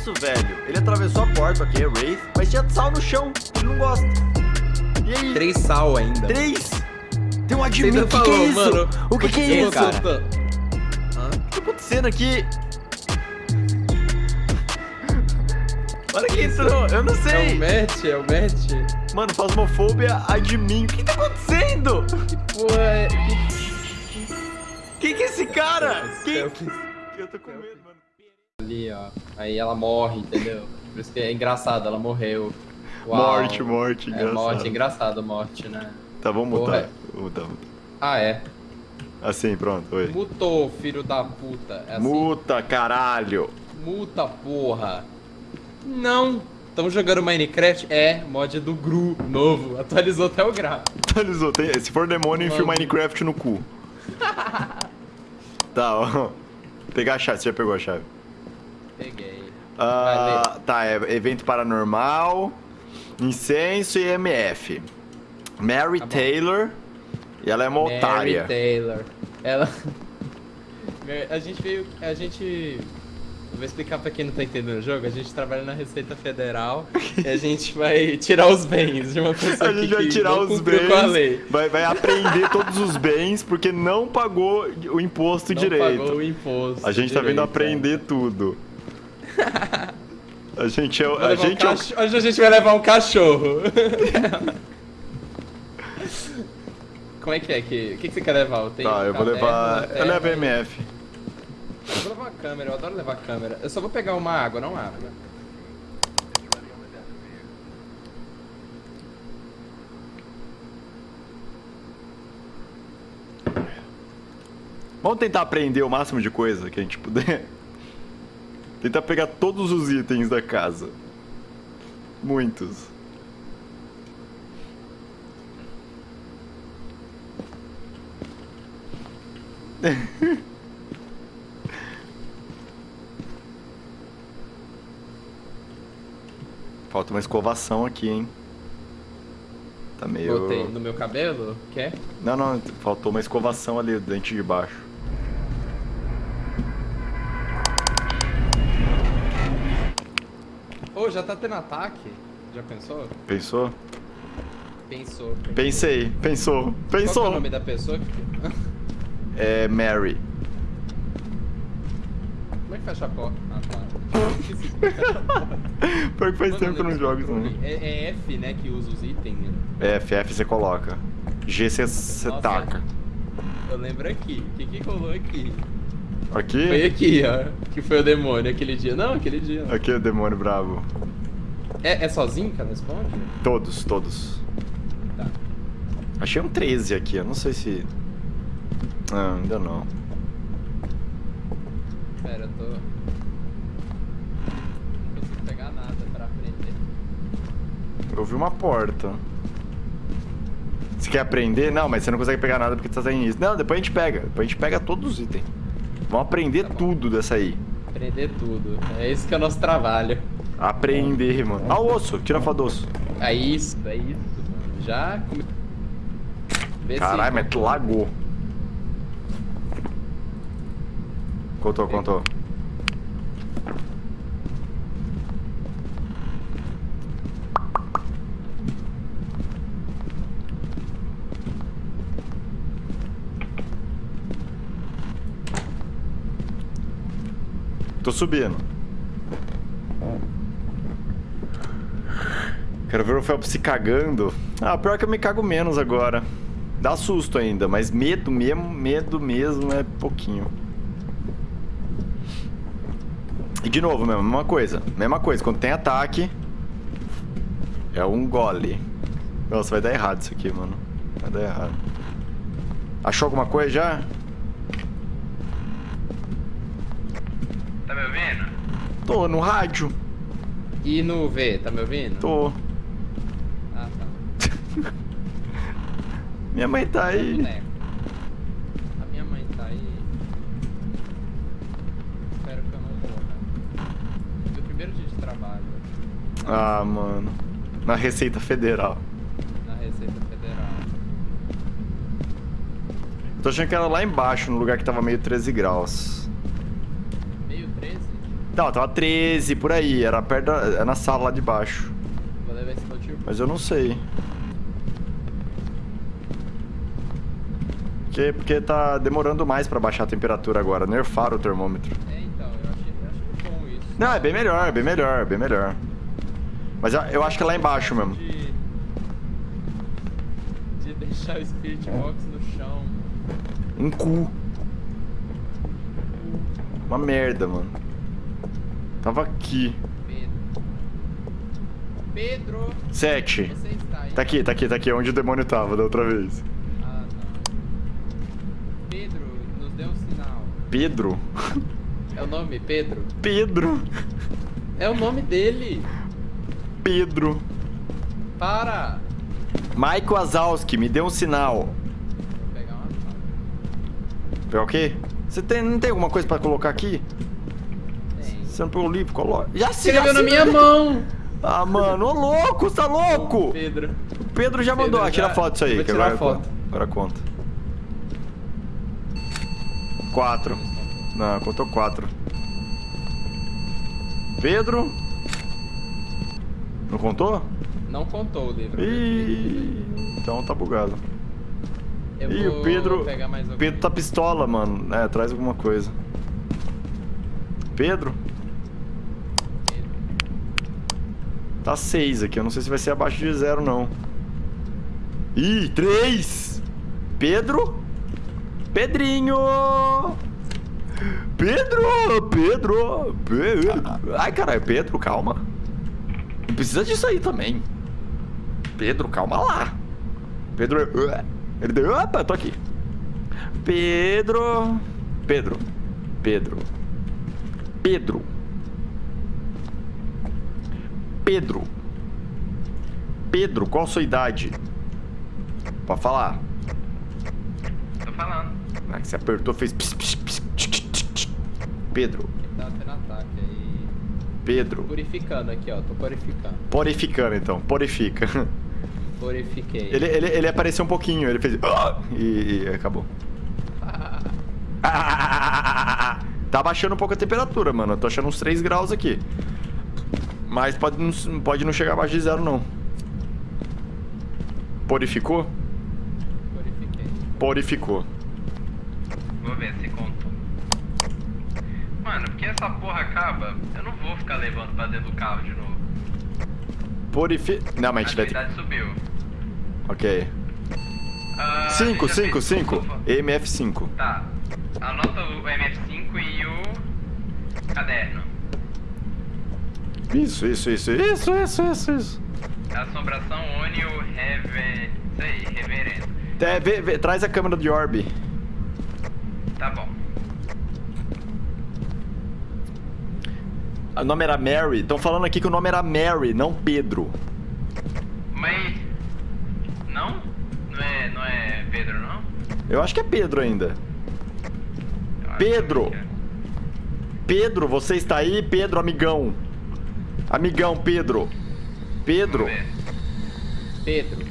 isso, velho? Ele atravessou a porta, ok, Wraith, mas tinha sal no chão. Ele não gosta. E aí? Três sal ainda. Três? Tem um admin, o que, que falou, é isso? mano. o que, que é isso, cara? O que tá acontecendo aqui? Olha quem entrou, eu não É o sei. match, é o match. Mano, Fasmofobia, admin. O que tá acontecendo? Que porra é... Quem que é esse cara? Quem? Selfies. Eu tô com medo, mano. Ali, ó. Aí ela morre, entendeu? Por isso que é engraçado, ela morreu. Uau. Morte, morte, É engraçado. morte, engraçado morte, né? Tá, vamos mutar. Vou mutar, mutar. Ah, é. Assim, pronto, oi. Mutou, filho da puta. É assim? Muta, caralho. Muta, porra. Não. Estamos jogando Minecraft? É, mod do Gru, novo. Atualizou até o gráfico. Atualizou. Tem- Se for demônio, enfia o. Minecraft no cu. tá, ó. Pegar a chave. Você já pegou a chave? Peguei. Ah, tá, é evento paranormal, incenso e MF. Mary Tá. Taylor. E ela é uma Mary otária. Taylor. Ela. A gente veio. A gente. Eu vou explicar pra quem não tá entendendo o jogo. A gente trabalha na Receita Federal e a gente vai tirar os bens de uma pessoa A gente que, vai tirar não os cumpriu com a bens, lei. vai, vai apreender todos os bens porque não pagou o imposto Não direito. pagou o imposto. A gente tá vindo direito, aprender tudo. A gente é. o- A levar um gente é. o- Hoje a gente vai levar um cachorro. Como é que é? Que... O que, que você quer levar? Tá, eu vou levar. Eu levo MF. Eu vou levar uma câmera, eu adoro levar câmera. Eu só vou pegar uma água, não água. Vamos tentar aprender o máximo de coisa que a gente puder. Tentar pegar todos os itens da casa. Muitos. Falta uma escovação aqui, hein? Tá meio. Botei no meu cabelo? Quer? Não, não, faltou uma escovação ali, dente de baixo. Ô, já tá tendo ataque? Já pensou? Pensou? Pensou. Pensei, pensou, Qual que é pensou. o nome da pessoa que... É Mary. Como é que fecha a porta? Ah, tá. É. Pior que faz Mano, tempo que eu não jogo isso, não. É, é F, né, que usa os itens. né? É, FF você coloca. G você taca. Eu lembro aqui. O que que rolou aqui? Foi Aqui? aqui, ó. Que foi o demônio aquele dia. Não, aquele dia. não. Aqui é o demônio bravo. É, é sozinho ela responde? Todos, todos. Tá. Achei um 13 aqui, eu não sei se. Ah, ainda não. Pera, eu tô. Não consigo pegar nada pra aprender. Eu vi uma porta. Você quer aprender? Não, mas você não consegue pegar nada porque você tá início. Não, depois a gente pega. Depois a gente pega todos os itens. Vamos aprender Tá tudo dessa aí. Aprender tudo. É esse que é o nosso trabalho. Aprender, mano. Ah, o osso, tira foto do osso. É isso, é isso, mano. Já Caralho, mas tu lagou. Contou, contou. Subindo. Quero ver o Felps se cagando. Ah, pior que eu me cago menos agora. Dá susto ainda, mas medo mesmo, medo mesmo é pouquinho. E de novo, mesmo, mesma coisa. Mesma coisa, quando tem ataque, é um gole. Nossa, vai dar errado isso aqui, mano. Vai dar errado. Achou alguma coisa já? Tá me ouvindo? Tô no rádio. E no V, tá me ouvindo? Tô. Ah, tá. Minha mãe tá aí. A minha mãe tá aí. Espero que eu não morra. Meu primeiro dia de trabalho. Ah, mano. Na Receita Federal. Na Receita Federal. Tô achando que era lá embaixo, no lugar que tava meio 13 graus. Meio 13? Não, tava 13, por aí. Era perto da, é na sala lá de baixo. Mas eu não sei. Porque, porque tá demorando mais pra baixar a temperatura agora. Nerfaram o termômetro. É, então, eu achei, eu achei bom isso. Não, é bem melhor, é bem melhor, é bem melhor. Mas eu, eu acho que é lá embaixo mesmo. De, de deixar o Spirit Box no chão. Um cu. Uma merda, mano. Tava aqui. Pedro. Pedro, Sete. Tá aqui, tá aqui, tá aqui. Onde o demônio tava da outra vez. Ah, tá. Pedro, nos dê um sinal. Pedro? É o nome, Pedro? Pedro? É o nome dele. Pedro. Para. Michael Azalski, me dê um sinal. Vou pegar uma. Pegar o quê? Você tem, não tem alguma coisa pra colocar aqui? Você não pegou o livro? Coloca. Já se Escreveu na minha mão. Ah, mano, ô louco, você tá louco? Pedro. O Pedro já Pedro mandou. Ah, tira já- foto disso aí, vou que tirar agora a foto. conta. Agora conta. Quatro. Não, contou quatro. Pedro? Não contou? Não contou o livro. Ih, então tá bugado. Eu Ih, o Pedro. Pedro tá pistola, mano. É, traz alguma coisa. Pedro? Pedro. Tá seis aqui. Eu não sei se vai ser abaixo de zero, não. Ih, três! Pedro? Pedrinho! Pedro! Pedro! Pedro! Ai, caralho, Pedro, calma. Não precisa disso aí também. Pedro, calma lá. Pedro. Ele deu. Opa, tô aqui. Pedro. Pedro. Pedro. Pedro. Pedro. Pedro, qual a sua idade? Pode falar. Tô falando. Ah, que Você apertou, fez. pss, pss, pss. Pedro. Tá tendo ataque aí. Pedro. Purificando aqui, ó. Tô purificando. Porificando então, porifica. Purifiquei. Ele, ele, ele apareceu um pouquinho, ele fez. "Ah", E, e acabou. Tá baixando um pouco a temperatura, mano. Eu tô achando uns 3 graus aqui. Mas pode não, pode não chegar abaixo de zero, não. Porificou? Purifiquei. Porificou. Vou ver se contou. Mano, porque essa porra acaba, eu não vou ficar levando pra dentro do carro de novo. Porifi... Não, mas a gente vai ter... subiu. Ok. Ah, 5, você já 5, fez- 5. Ufa. MF5. Tá. Anota o MF5 e o caderno. Isso, isso, isso, isso, isso, isso, isso. Assombração une o rever... Isso aí, reverendo. É, vê- vê- traz a câmera de orb. Tá bom. O nome era Mary. Estão falando aqui que o nome era Mary, não Pedro. Mas... Não? Não é, não é Pedro, não? Eu acho que é Pedro ainda. Pedro! é. Pedro, você está aí? Pedro, amigão. Amigão, Pedro. Pedro. Pedro.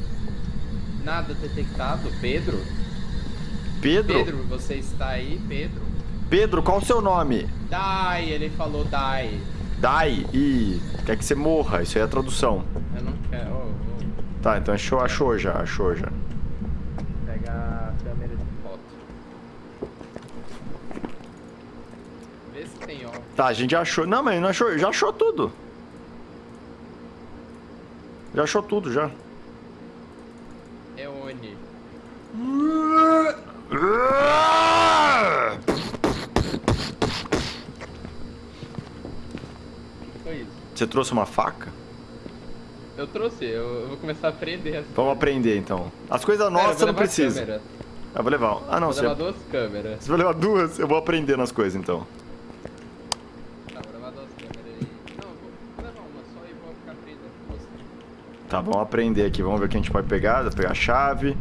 Nada detectado. Pedro? Pedro? Pedro, você está aí, Pedro? Pedro, qual o seu nome? Dai, ele falou Dai. Dai. Ih, quer que você morra. Isso aí é a tradução. Eu não quero. Ô, ô. Tá, então achou, achou já, achou já. Pega a câmera de foto. Vê se tem ó. Tá, a gente já achou. Não, mas não achou. Já achou tudo. Já achou tudo, já. É Oni. O que foi isso? Você trouxe uma faca? Eu trouxe, eu, vou começar a aprender as Vamos aprender então. As coisas nossas vou não precisa. Eu vou levar. Ah, não, Vou você, levar duas câmeras. você vai levar duas? Eu vou aprender nas coisas então. Tá, vou levar duas câmeras aí. Não, vou levar uma só e vou ficar aprendendo com você. Tá, vamos aprender aqui. Vamos ver o que a gente pode pegar. Vou pegar a chave.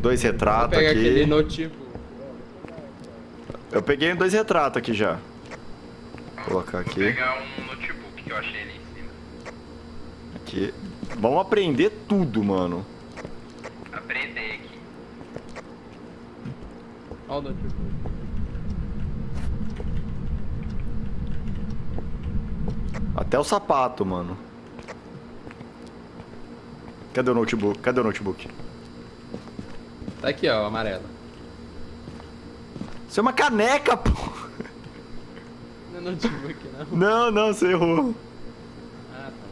Dois Vou retratos aqui. aquele notebook. Eu peguei dois retratos aqui já. Vou colocar Vou aqui. pegar um notebook que eu achei ali em cima. Aqui. Vamos aprender tudo, mano. Aprender aqui. Olha o notebook. Até o sapato, mano. Cadê o notebook? Cadê o notebook? Tá aqui, ó, o amarelo. Isso é uma caneca, pô. Não é notebook, não. Não, não, você errou. Ah, tá.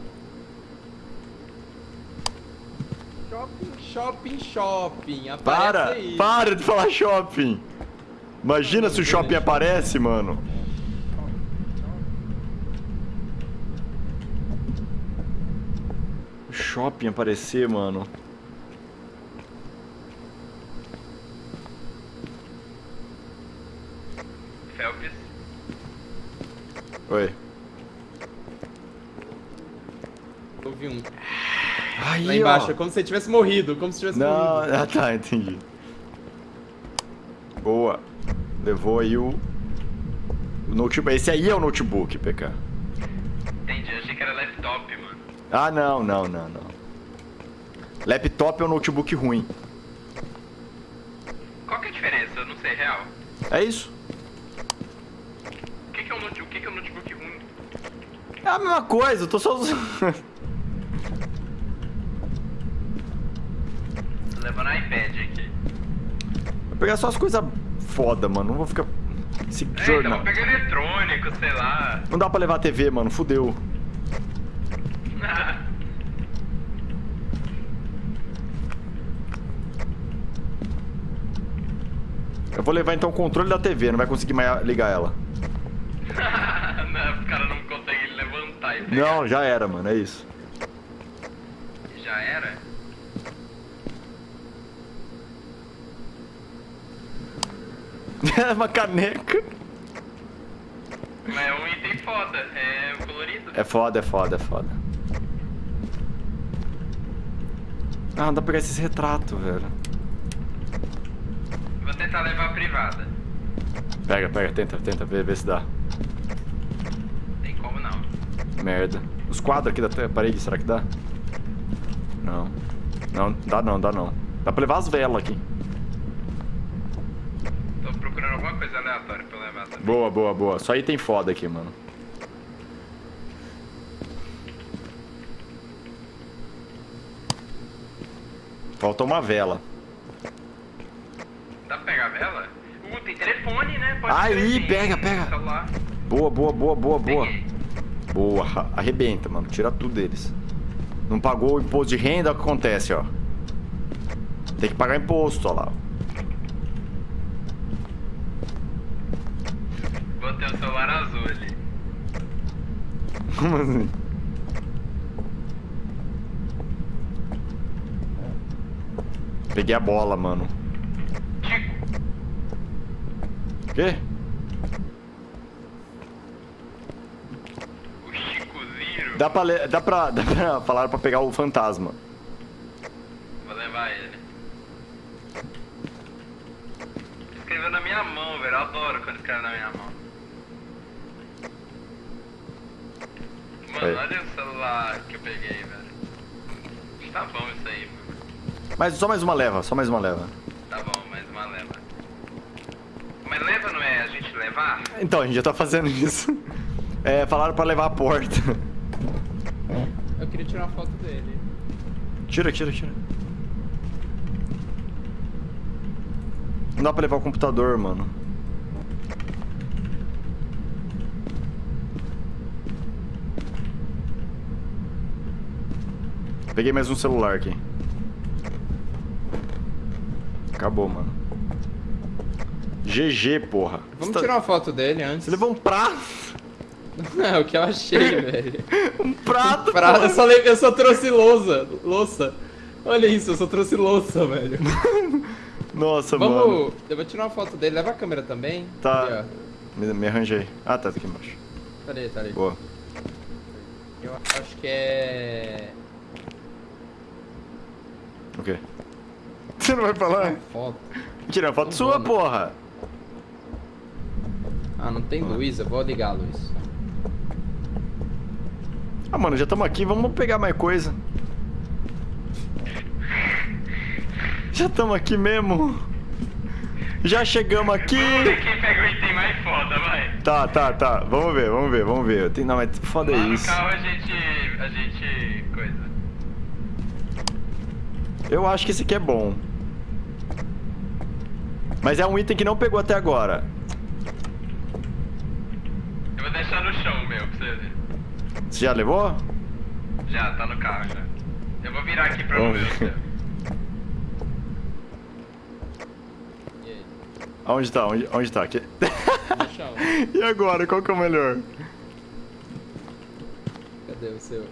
Shopping, shopping, shopping. Aparece Para, aí. para de falar shopping. Imagina se o shopping aparece, mano. Shopping aparecer, mano. Felps. Oi. Ouvi um. Aí, Lá embaixo, ó. é como se você tivesse morrido, como se tivesse Não, morrido. ah tá, entendi. Boa. Levou aí o... o notebook. Esse aí é o notebook, PK. Entendi, Ah, não, não, não, não. Laptop é um notebook ruim. Qual que é a diferença? Eu não sei, real. É isso. O que, que é um notebook? O que, que é um notebook ruim? É a mesma coisa, eu tô só usando. Tô levando iPad aqui. Vou pegar só as coisas foda, mano. Não vou ficar. Esse É, então, vou pegar eletrônico, sei lá. Não dá pra levar a TV, mano. Fudeu. Eu vou levar então o controle da TV, não vai conseguir mais ligar ela. não, o cara não consegue levantar e pegar. Não, já era, mano. É isso. Já era? É uma caneca. Mas é um item foda, é colorido. É foda, é foda, é foda. Ah, dá pra pegar esses retratos, velho. Vou tentar levar a privada. Pega, pega, tenta, tenta, vê, vê se dá. Tem como não. Merda. Os quadros aqui da parede, será que dá? Não. Não, dá não, dá não. Dá pra levar as velas aqui. Tô procurando alguma coisa aleatória pra levar também. Boa, boa, boa. Só item foda aqui, mano. Falta uma vela. Dá pra pegar a vela? Uh, tem telefone, né? Pode Aí, crer, tem pega, pega. Celular. Boa, boa, boa, boa, boa. Peguei. Boa, arra- arrebenta, mano. Tira tudo deles. Não pagou o imposto de renda, o que acontece, ó? Tem que pagar imposto, ó lá. Botei o celular azul ali. Como assim? Peguei a bola, mano. O quê? o Chico Ziro. Dá pra, dá pra, dá pra falar pra pegar o fantasma. Vou levar ele. Escreveu na minha mão, velho. Eu adoro quando escreve na minha mão. Mano, olha o celular que eu peguei, velho. Tá bom isso aí. Mas só mais uma leva, só mais uma leva. Tá bom, mais uma leva. Mas leva não é a gente levar? Então, a gente já tá fazendo isso. É, falaram pra levar a porta. Eu queria tirar uma foto dele. Tira, tira, tira. Não dá pra levar o computador, mano. Peguei mais um celular aqui. Acabou, mano. GG, porra. Vamos Você tá- tirar uma foto dele antes. Você levou um prato? Não, o que eu achei, velho. Um prato, Pra- porra. eu, só le- eu só trouxe louça. Louça. Olha isso, eu só trouxe louça, velho. Nossa, mano. Vamos. Eu vou tirar uma foto dele. Leva a câmera também. Tá. Ali, Me, me arranjei. Ah, tá, tá aqui embaixo. Tá ali, tá ali. Boa. Eu acho que é. O quê? Você não vai falar? Uma foto. Tira a foto Não sua, vou, né? porra. Ah, não tem luz, eu vou ligar a luz. Ah, mano, já estamos aqui, vamos pegar mais coisa. Já estamos aqui mesmo. Já chegamos aqui. Vamos ver quem pega o item mais foda, vai. Tá, tá, tá. Vamos ver, vamos ver, vamos ver. Tem... Não, mas foda Lá no isso. carro a gente. a gente. coisa. Eu acho que esse aqui é bom. Mas é um item que não pegou até agora. Eu vou deixar no chão, meu, pra você ver. Você já levou? Já, tá no carro já. Eu vou virar aqui pra não Vamos ver. E? Onde tá? Onde, onde tá? Aqui. E agora? Qual que é o melhor? Cadê o seu?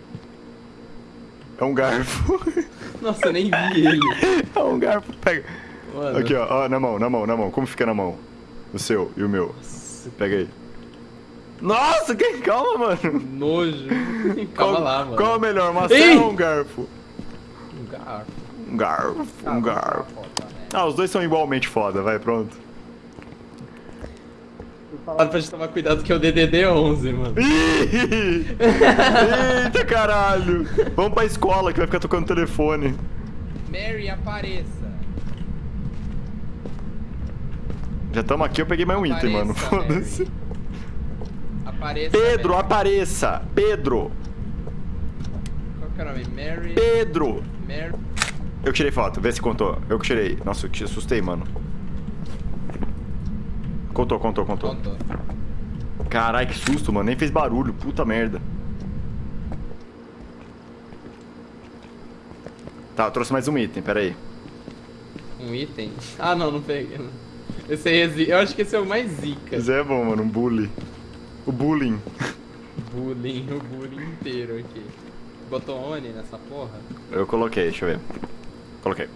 É um garfo. Nossa, eu nem vi ele. é um garfo. Pega. Mano. Aqui, ó, ó. Na mão, na mão, na mão. Como fica na mão? O seu e o meu. Nossa, Pega aí. Nossa, que calma, mano. nojo. Calma qual, lá, mano. Qual é o melhor? Uma Ei! ou um garfo? Um garfo. Um garfo, um garfo. Ah, os dois são igualmente foda, vai, pronto. Falaram pra gente tomar cuidado que é o DDD 11, mano. Ih! Eita caralho! Vamos pra escola que vai ficar tocando telefone. Mary, apareça. Já estamos aqui, eu peguei mais um item, mano. Apareça, Foda-se. Apareça. Pedro, Mary. apareça! Pedro! Qual que é o nome? Mary. Pedro! Mary. Eu tirei foto, vê se contou. Eu que tirei. Nossa, eu te assustei, mano. Contou, contou, contou. Contou. Caralho, que susto, mano. Nem fez barulho. Puta merda. Tá, eu trouxe mais um item, pera aí. Um item? Ah, não, não peguei. não. Esse aí é zi... Eu acho que esse é o mais zica. Esse é bom, mano. Um bully. O bullying. Bullying, o bullying inteiro aqui. Botou Oni nessa porra? Eu coloquei, deixa eu ver. Coloquei.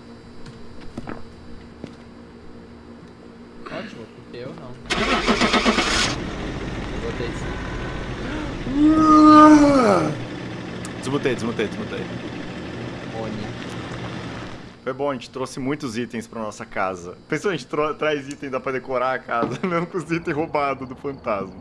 Ótimo, porque eu não. Eu botei sim. Desmutei, desmutei, desmutei. Oni. Foi bom, a gente trouxe muitos itens pra nossa casa. Pensou, a gente traz item, dá pra decorar a casa, mesmo com os itens roubados do fantasma.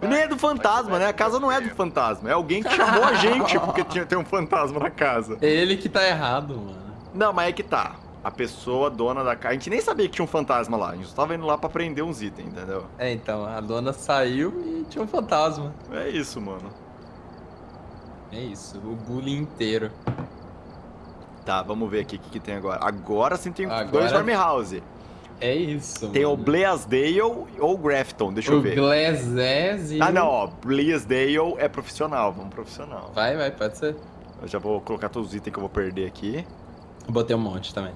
E nem é do fantasma, né? A casa não é do fantasma. É alguém que chamou a gente porque tinha, tem um fantasma na casa. Ele que tá errado, mano. Não, mas é que tá. A pessoa dona da casa. A gente nem sabia que tinha um fantasma lá. A gente só tava indo lá pra prender uns itens, entendeu? É, então, a dona saiu e tinha um fantasma. É isso, mano. É isso, o bullying inteiro. Tá, vamos ver aqui o que, que tem agora. Agora sim tem Agora- dois farmhouse. É isso, Tem o mano. Blaisdale ou Grafton, deixa eu O ver. Glazes e... Ah, não, ó. Blaisdale é profissional, vamos profissional. Vai, vai, pode ser. Eu já vou colocar todos os itens que eu vou perder aqui. Eu botei um monte também.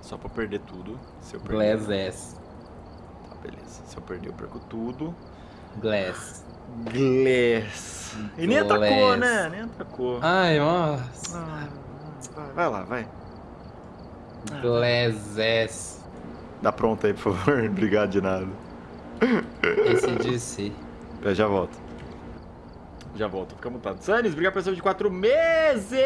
Só pra eu perder tudo. Se eu perder. Glazes. Tá, beleza. Se eu perder, eu perco tudo. Glass. Glass. E nem atacou, né? Nem atacou. Ai, nossa. Ah, vai, vai lá, vai. Glazes. Dá pronto aí, por favor. Obrigado de nada. Esse DC. Eu já volto. Já volto, fica mutado. Sanis, obrigado pelo recibo de quatro meses!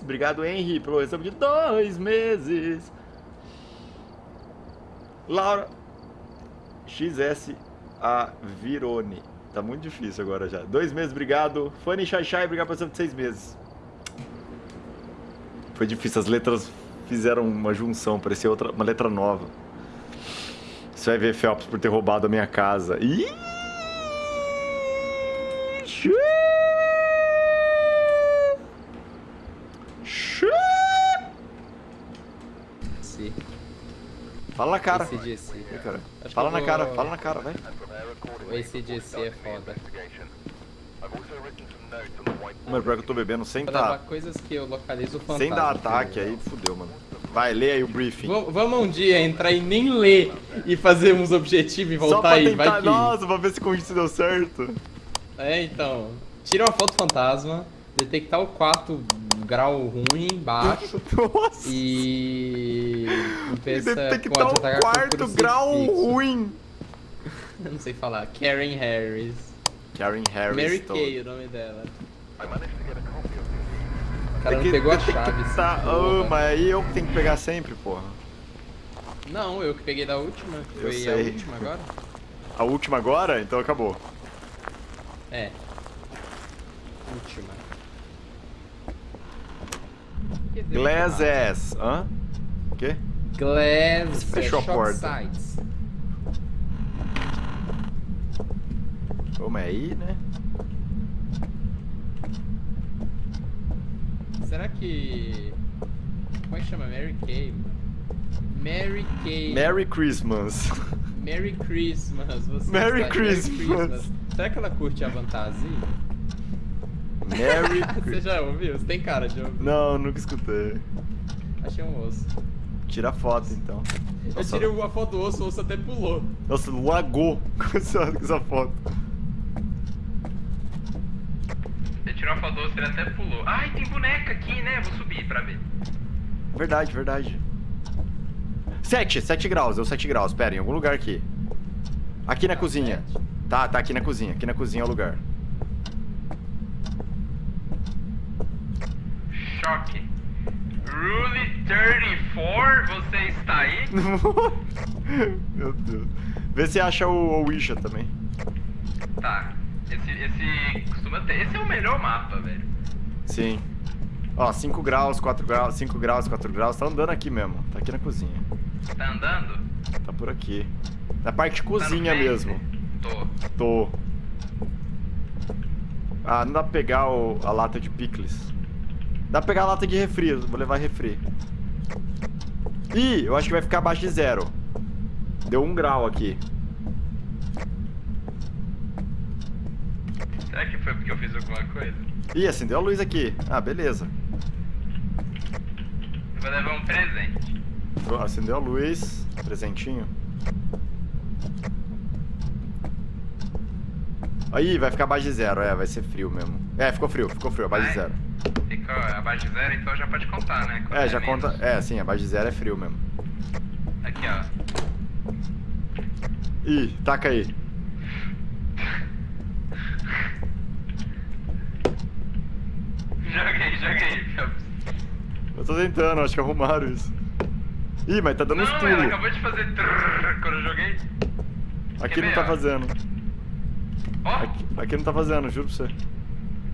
Obrigado, Henry, pelo recibo de dois meses. Laura XS a Virone. Tá muito difícil agora já. Dois meses, obrigado. Fanny Shai Shai, obrigado pelo recibo de seis meses. Foi difícil, as letras fizeram uma junção, parecia outra, uma letra nova. Você vai ver Phelps por ter roubado a minha casa. Xu! DC. Fala na cara. Esse DC. Ih, cara. Fala na cara, fala na cara, vai. Esse DC é foda. Mano, pior que eu tô bebendo sem dar, coisas que eu localizo fantasma. sem dar ataque, aí fudeu, mano. Vai, lê aí o briefing. Vamos, vamos um dia entrar e nem ler e fazer uns objetivos e voltar aí, tentar, vai que... nossa, pra ver se com isso deu certo. É, então. Tira uma foto fantasma, detectar o quarto grau ruim, baixo, Nossa. e... Pensa detectar o quarto grau ruim. Eu não sei falar. Karen Harris. Karen Harris. Mary Kay, o nome dela. O cara É não que pegou a chave. Tá, oh, mas aí eu que tenho que pegar sempre, porra. Não, eu que peguei da última. Eu Foi a sei. última agora? A última agora? Então acabou. É. Última. Glass ass. Hã? O quê? Glass Fechou a porta. Sites. Ô, mas aí, né? Será que. Como é que chama? Mary Kay? Mary Kay. Merry Christmas. Merry Christmas. Você Merry está- Christmas. Será que ela curte a fantasia? Merry Você Christmas. já ouviu? Você tem cara de ouvir. Não, nunca escutei. Achei um osso. Tira a foto, então. Eu Nossa. tirei uma foto do osso, o osso até pulou. Nossa, lagou com essa, com essa foto. Você tirou a foto ele até pulou. Ai, tem boneca aqui, né? Vou subir pra ver. Verdade, verdade. 7, 7 graus, deu 7 graus. Pera, em algum lugar aqui. Aqui na cozinha. sete. Tá, tá aqui na cozinha. Aqui na cozinha é o lugar. Choque. Rule 34, você está aí? Meu Deus. Vê se acha o Ouija também. Tá. Esse, esse costuma ter. Esse é o melhor mapa, velho. Sim. Ó, 5 graus, 4 graus, 5 graus, 4 graus. Tá andando aqui mesmo. Tá aqui na cozinha. Tá andando? Tá por aqui. Na parte Tá cozinha mesmo. Tô. Tô. Ah, não dá pra pegar o- a lata de picles. Dá pra pegar a lata de refri, vou levar refri. Ih, eu acho que vai ficar abaixo de zero. Deu um grau aqui. Será que foi porque eu fiz alguma coisa? Ih, acendeu a luz aqui. Ah, beleza. Eu vou levar um presente. Acendeu a luz. Presentinho. Aí, vai ficar abaixo de zero. É, vai ser frio mesmo. É, ficou frio, ficou frio, abaixo de Vai? zero. Fica abaixo de zero, então já pode contar, né? Quando É, já menos. conta. É, sim, abaixo de zero é frio mesmo. Aqui, ó. Ih, taca aí. Joguei, joguei. Eu tô tentando, acho que arrumaram isso. Ih, mas tá dando Não, ela pulos. acabou de fazer trrr quando eu joguei. Aqui Quer não ver, tá ó? fazendo. Ó, Aqui, aqui não tá fazendo, juro pra você.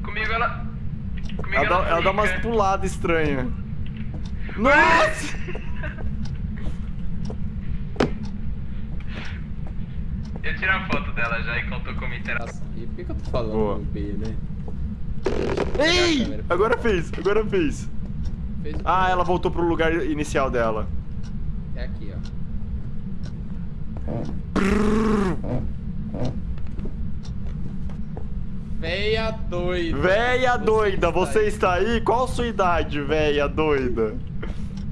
comigo ela... Comigo Ela dá, ela dá umas puladas estranhas. Nossa! Eu tirei a foto dela já e contou como interação. E por que, que eu tô falando Boa. B, né? Ei! Agora fez, agora fez. Fez Ah, ela voltou pro lugar inicial dela. É aqui, ó. Véia doida. Véia doida, você aí. está aí? Qual a sua idade, véia doida?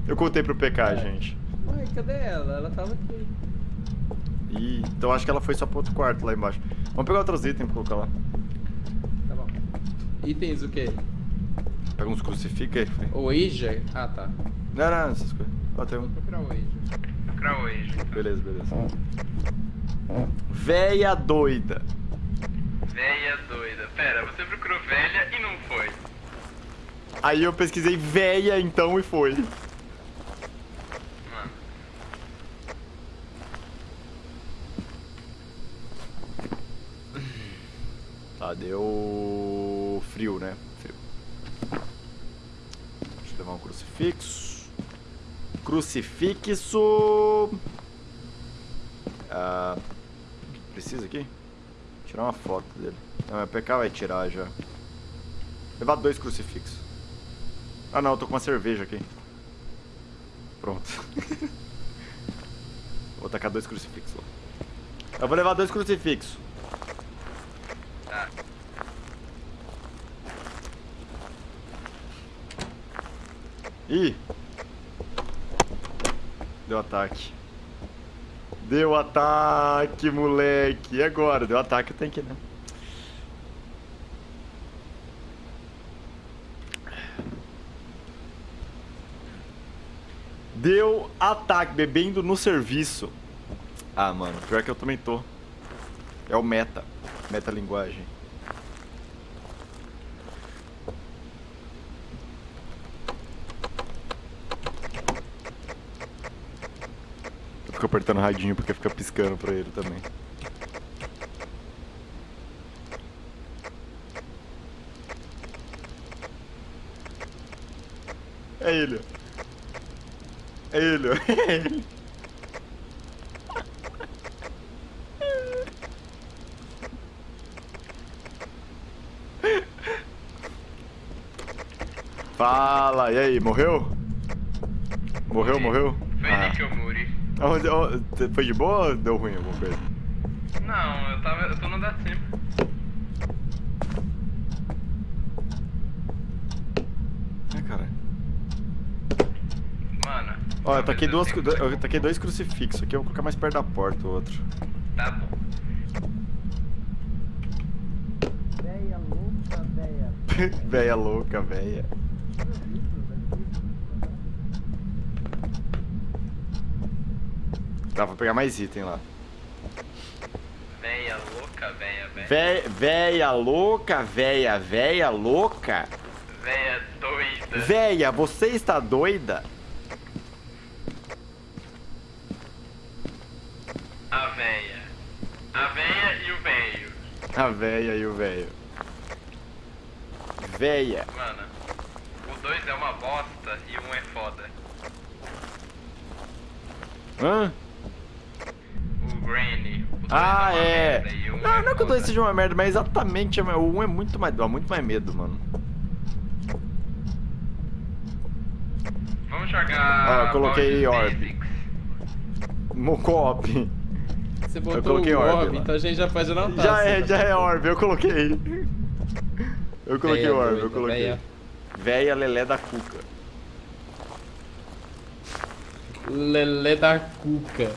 Eu contei pro PK, É. gente. Ué, cadê ela? Ela tava aqui. Ih, então acho que ela foi só pro outro quarto lá embaixo. Vamos pegar outros itens pra colocar lá. Itens o quê? Pega uns crucifixos aí. filho. Ouija? Ah, tá. Não, não, essas coisas. Ó, tem Vou um. procurar o Ouija. Procurar hoje. então. Beleza, beleza. Véia doida. Véia doida. Pera, você procurou velha e não foi. Aí eu pesquisei véia então e foi. Mano. Tá, deu frio, né? Frio. Deixa eu levar um crucifixo. Crucifixo. Ah, precisa aqui? Tirar uma foto dele. Não, meu PK vai tirar já. Levar dois crucifixos. Ah não, eu tô com uma cerveja aqui. Pronto. vou tacar dois crucifixos. Eu vou levar dois crucifixos. Ih! Deu ataque. Deu ataque, moleque. E agora? Deu ataque, tem que, né? Deu ataque, bebendo no serviço. Ah, mano, pior que eu também tô. É o meta. Metalinguagem. Eu fico apertando o radinho porque fica piscando pra ele também. É ele. É ele. Fala, e aí, morreu? Morreu, morreu? Ah. que eu morri. Aonde- aonde- foi de boa ou deu ruim alguma coisa? Não, eu tava. Eu tô no da cima. Ai, cara. Mano. Ó, eu taquei, duas, eu taquei dois crucifixos aqui, eu vou colocar mais perto da porta o outro. Tá bom. Véia louca, véia. véia louca, véia. Tá, vou pegar mais item lá. Véia louca, véia, véia. Vé, véia louca, véia, véia louca. Véia doida. Véia, você está doida? A véia. A véia e o véio. A véia e o véio. Véia. Mano, o 2 é uma bosta e um é foda. Hã? O Granny. O dois Ah, é. merda Não, é não é que o 2 foda. seja uma merda, mas exatamente o 1 um é muito mais, dá muito mais medo, mano. Vamos jogar. Ó, eu coloquei orb. Basics. Mo- Co-op. Você botou coloquei o orb orb, então a gente já pode anotar. Já é, já é orb, eu coloquei. Eu coloquei Véia orb, eu coloquei. Véia lelé da cuca. Lelé da cuca.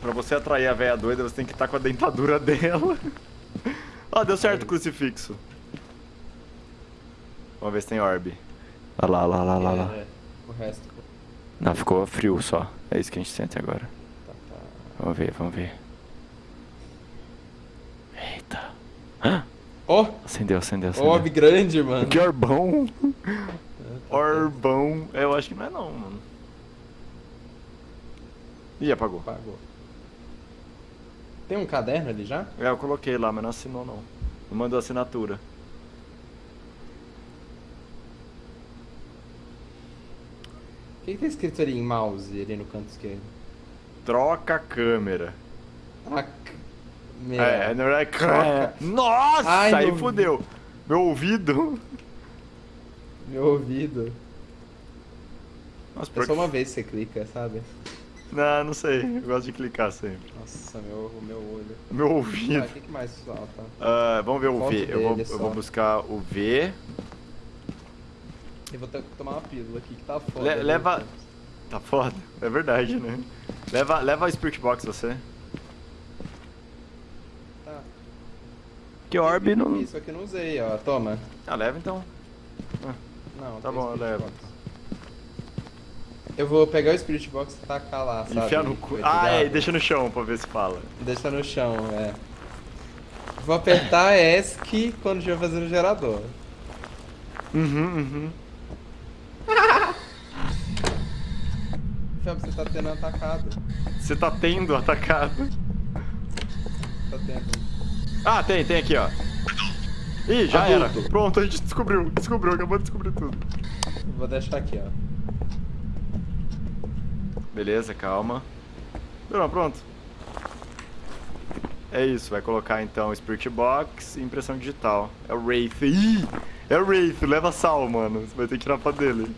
Pra você atrair a véia doida, você tem que estar com a dentadura dela. Ó, deu certo o crucifixo. Vamos ver se tem orb. Olha lá, lá, lá, lá, lá. É, o resto. Não, ficou frio só. É isso que a gente sente agora. Tá, tá. Vamos ver, vamos ver. Eita. Hã? Ó, Acendeu, acendeu, acendeu. orb grande, mano. Que orbão. É, tá Orbão. Eu acho que não é não, mano. Ih, apagou. certo, Pagou. Tem um caderno ali já? É, eu coloquei lá, mas não assinou não. Não mandou assinatura. O que, que tá escrito ali em mouse, ali no canto esquerdo? Troca a câmera. Ah, câmera. É, na verdade, câmera. Nossa, Ai, aí meu fudeu. Meu ouvido. Meu ouvido. Nossa, É só uma vez que você clica, sabe? Não, não sei. Eu gosto de clicar sempre. Nossa, meu, meu olho. Meu Ah, ouvido. o que, que mais falta? Ah, vamos ver o V. Eu vou, eu vou buscar o V. Eu vou ter que tomar uma pílula aqui que tá foda. Le- viu? leva- Tá foda. É verdade, né? Leva, leva a Spirit Box você. Tá. Que orb não. Isso aqui eu não usei, ó. Toma. Ah, leva então. Não, Tá bom, eu levo. Box. Eu vou pegar o Spirit Box e tacar lá, sabe? Enfiar no cu. Ah, é, deixa no chão pra ver se fala. Deixa no chão, é. Vou apertar ESC quando estiver fazendo o gerador. Uhum, uhum. Fábio, você tá tendo atacado. Você tá tendo atacado. Tá tendo. Ah, tem, tem aqui, ó. Ih, já Adulto. era. Pronto, a gente descobriu. Descobriu, acabou de descobrir tudo. Vou deixar aqui, ó. Beleza, calma. Não, pronto. É isso, vai colocar então Spirit Box e impressão digital. É o Wraith. Ih! É o Wraith, leva sal, mano. Você vai ter que tirar pra dele.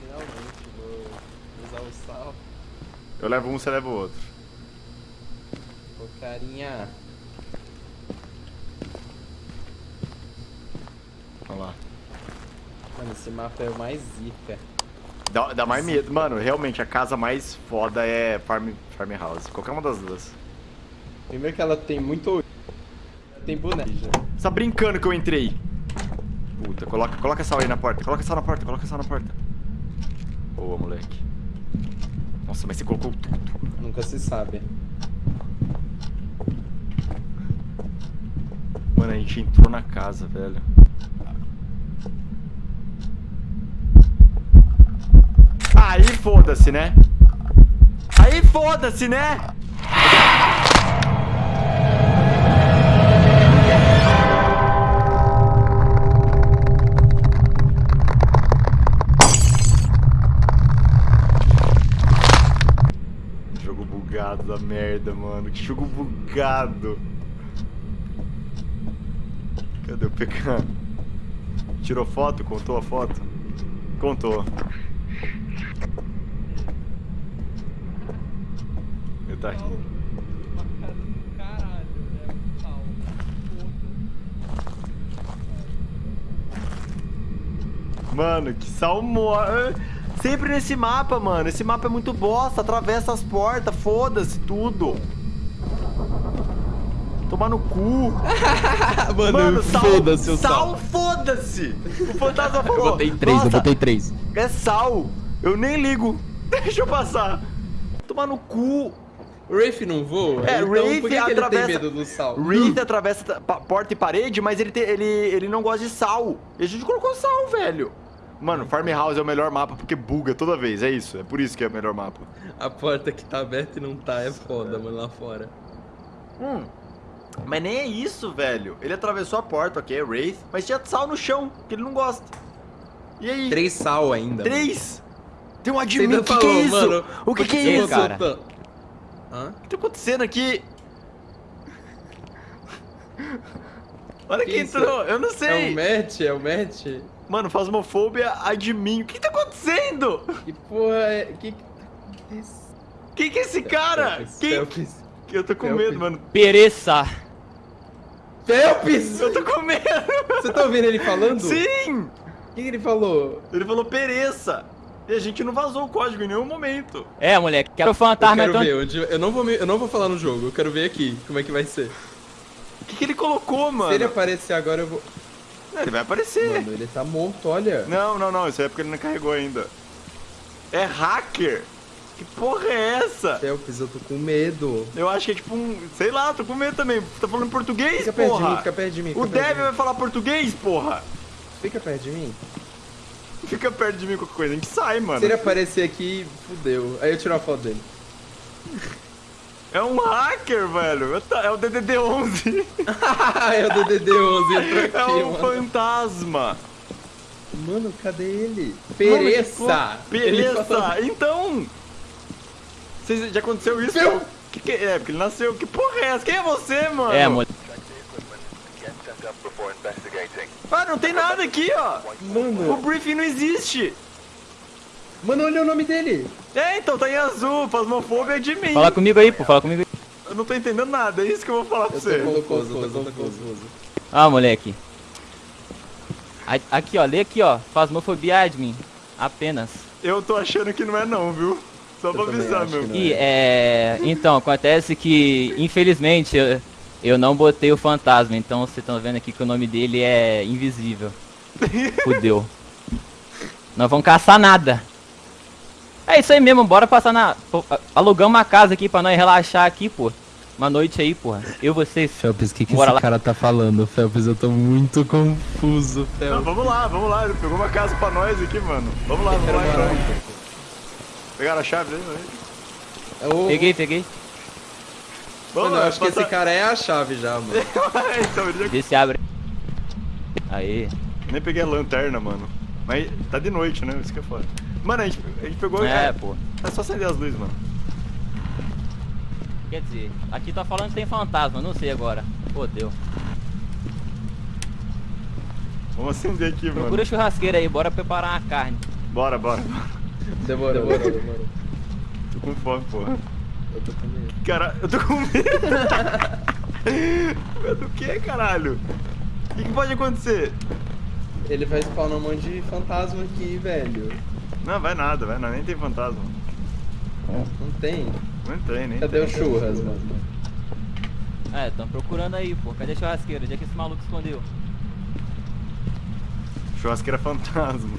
Finalmente vou usar o sal. Eu levo um, você leva o outro. Ô carinha. Vamos lá. Mano, esse mapa é o mais zica. Dá, dá mais medo. Mano, realmente, a casa mais foda é Farm, Farmhouse. Qualquer uma das duas. Primeiro que ela tem muito. Tem boneco. Você tá brincando que eu entrei? Puta, coloca, coloca sal aí na porta. Coloca sal na porta, coloca sal na porta. Boa, moleque. Nossa, mas você colocou tudo. Nunca se sabe. Mano, a gente entrou na casa, velho. Aí foda-se, né? Aí foda-se, né? Jogo bugado da merda, mano. Que jogo bugado. Cadê o PK? Tirou foto? Contou a foto? Contou. Ele tá sal. Mano, que salmo. Sempre nesse mapa, mano. Esse mapa é muito bosta. Atravessa as portas, foda-se tudo. Tomar no cu. Mano, Mano, sal, foda-se o sal, foda-se. O fantasma falou. Eu botei três, eu "Nossa, botei três. É sal. Eu nem ligo. Deixa eu passar. Tomar no cu. O Rafe não voa? É, então, Rafe por que, que ele atravessa- tem medo do sal? Wraith atravessa porta e parede, mas ele, te- ele, ele não gosta de sal. E a gente colocou sal, velho. Mano, Farmhouse é o melhor mapa porque buga toda vez, é isso. É por isso que é o melhor mapa. A porta que tá aberta e não tá é foda, mano, lá fora. Hum. Mas nem é isso, velho. Ele atravessou a porta, ok, Wraith, mas tinha sal no chão, que ele não gosta. E aí? Três sal ainda. Três? Tem um admin, o que, que é isso? mano, o que, que é isso? cara? Hã? O que tá acontecendo aqui? Olha Que quem isso? entrou, eu não É sei. o match? É o match? Mano, Fasmofobia admin. O que tá acontecendo? Que porra é... Que que tá acontecendo? Quem que é esse cara? Felps, Quem? Felps. Eu tô com Felps. medo, mano. Pereça. Felps! Eu tô com medo. Você tá ouvindo ele falando? Sim! O que, que ele falou? Ele falou pereça. E a gente não vazou o código em nenhum momento. É, moleque, quero Eu fantasma quero então. ver, onde... eu, não vou me- eu não vou falar no jogo, eu quero ver aqui como é que vai ser. O que, que ele colocou, mano? Se ele aparecer agora, eu vou... Não, Ele vai aparecer. Mano, ele tá morto, olha. Não, não, não. Isso aí é porque ele não carregou ainda. É hacker. Que porra é essa? Felps, eu tô com medo. Eu acho que é tipo um... Sei lá, tô com medo também. Tá falando português, Fica perto de porra? mim, fica perto de mim. o fica perto de Devil vai falar português, porra. mim. Fica perto de mim. Fica perto de mim qualquer coisa. A gente sai, mano. Se ele aparecer aqui, fudeu. Aí eu tiro a foto dele. É um hacker, velho. É o DDD-11. é o DDD-11 entrou aqui, É um mano. fantasma. Mano, cadê ele? Mano, Pereça! que Ele Pereça. falou- Então... Vocês- já aconteceu isso? Meu- Que que é? Porque ele nasceu. Que porra é essa? Quem é você, mano? É, moleque. Ah, não tem nada aqui, ó. O Mano, briefing não existe. mano, olha o nome dele. É, então tá em azul. Fasmofobia é de mim. Fala comigo aí, pô, fala comigo aí. Eu não tô entendendo nada. É isso que eu vou falar pra Eu tô você. confuso, eu tô confuso. Ah, moleque. Aqui, ó, lê aqui, ó. Fasmofobia admin. Apenas. Eu tô achando que não é não, viu? Só pra também avisar, meu. E é. Então, acontece que, infelizmente, eu, eu não botei o fantasma, então vocês estão vendo aqui que o nome dele é invisível. Fudeu. Não vão caçar nada. É isso aí mesmo, bora passar na. Alugamos uma casa aqui pra nós relaxar aqui, pô. Uma noite aí, porra. Eu, vocês. Felps, o que, que Bora esse lá. cara tá falando? Felps, eu tô muito confuso, Não, Felps. vamos lá, vamos lá. Ele pegou uma casa pra nós aqui, mano. Vamos lá, vamos lá. então. Pegaram a chave aí? aí? Ô, Peguei, peguei. Vamos Mano, eu acho que esse cara é a chave já, mano. então, ele já... Vê se abre. Aí. Nem peguei a lanterna, mano. Mas tá de noite, né? Isso que é foda. Mano, a gente, a gente pegou... É, É, pô. é só acender as luzes, mano. Quer dizer, aqui tá falando que tem fantasma, não sei agora. Fodeu. Vamos acender aqui, mano. Procura a churrasqueira aí, bora preparar uma carne. Bora, bora. Demorou, demorou, demorou. Tô com fome, porra. Eu tô com medo. Cara, eu tô com medo. medo do que, caralho? O que, que pode acontecer? Ele vai spawnar um monte de fantasma aqui, velho. Não, vai nada, vai nada. Nem tem fantasma. Não tem. Não tem, nem Cadê tem. o churras, mano? É, tão procurando aí, pô. Cadê a churrasqueira? Onde é que esse maluco escondeu? Churrasqueira fantasma.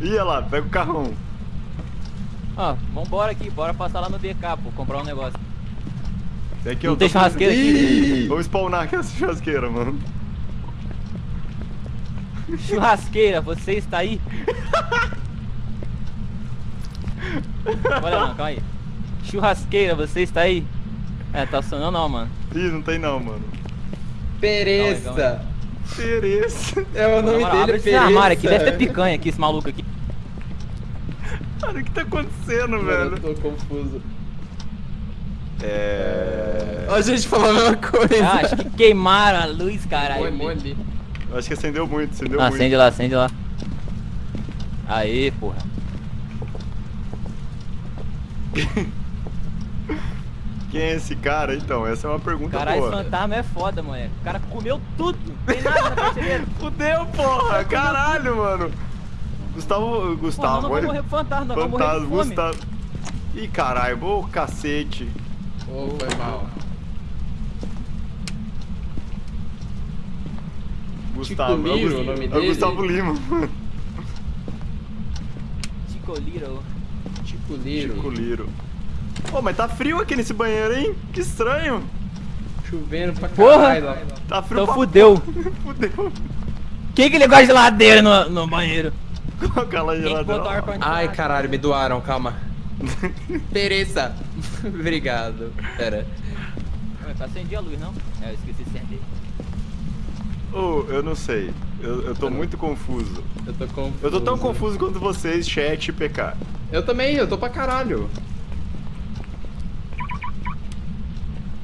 Ia lá, pega o carrão. Ó, vambora aqui, bora passar lá no BK, pô, comprar um negócio. Tem aqui, Não tem churrasqueira aqui? Ih! Vamos spawnar aqui essa churrasqueira, mano. Churrasqueira, você está aí? Olha não, calma aí. Churrasqueira, você está aí? É, tá funcionando não, mano. Ih, não tem não, mano. Pereça! Calma Tereza. É o nome dele, abre esse Pereça. armário aqui, deve ter picanha aqui, esse maluco aqui. Cara, o que tá acontecendo, velho? eu tô confuso. É... Ó, a gente falou a mesma coisa. Ah, acho que queimaram a luz, caralho. Eu Acho que acendeu muito, acendeu Ah, muito. acende lá, acende lá. Aê, porra. Quem é esse cara, então? Essa é uma pergunta Caralho, esse boa. fantasma é foda, moleque. O cara comeu tudo. Tem nada na prateleira. Fudeu, porra! Caralho, mano! Gustavo. Porra, Gustavo, nós não vamos olha- morrer pro fantasma, morrer Fantasma, fome. Gustavo. Ih, caralho, ô cacete. Ô, foi mal. Gustavo, é o Liro, Gus- o nome é o dele? Gustavo Lima. Chico Little. Tipo Liro. Chico Liro. Pô, mas tá frio aqui nesse banheiro, hein? Que estranho. Chovendo pra Porra! caralho lá. Tá frio Então pra fudeu. Fudeu. Quem que ele gosta de geladeira no, no banheiro? Coloca lá geladeira. Ai, caralho, me doaram, calma. Pereça. Obrigado. Pera. Ué, tá acendi a luz, não? É, eu esqueci de acender. Ô, eu não sei. Eu, eu tô muito confuso. Eu tô confuso. Eu tô tão confuso quanto vocês, chat e PK. Eu também, eu tô pra caralho.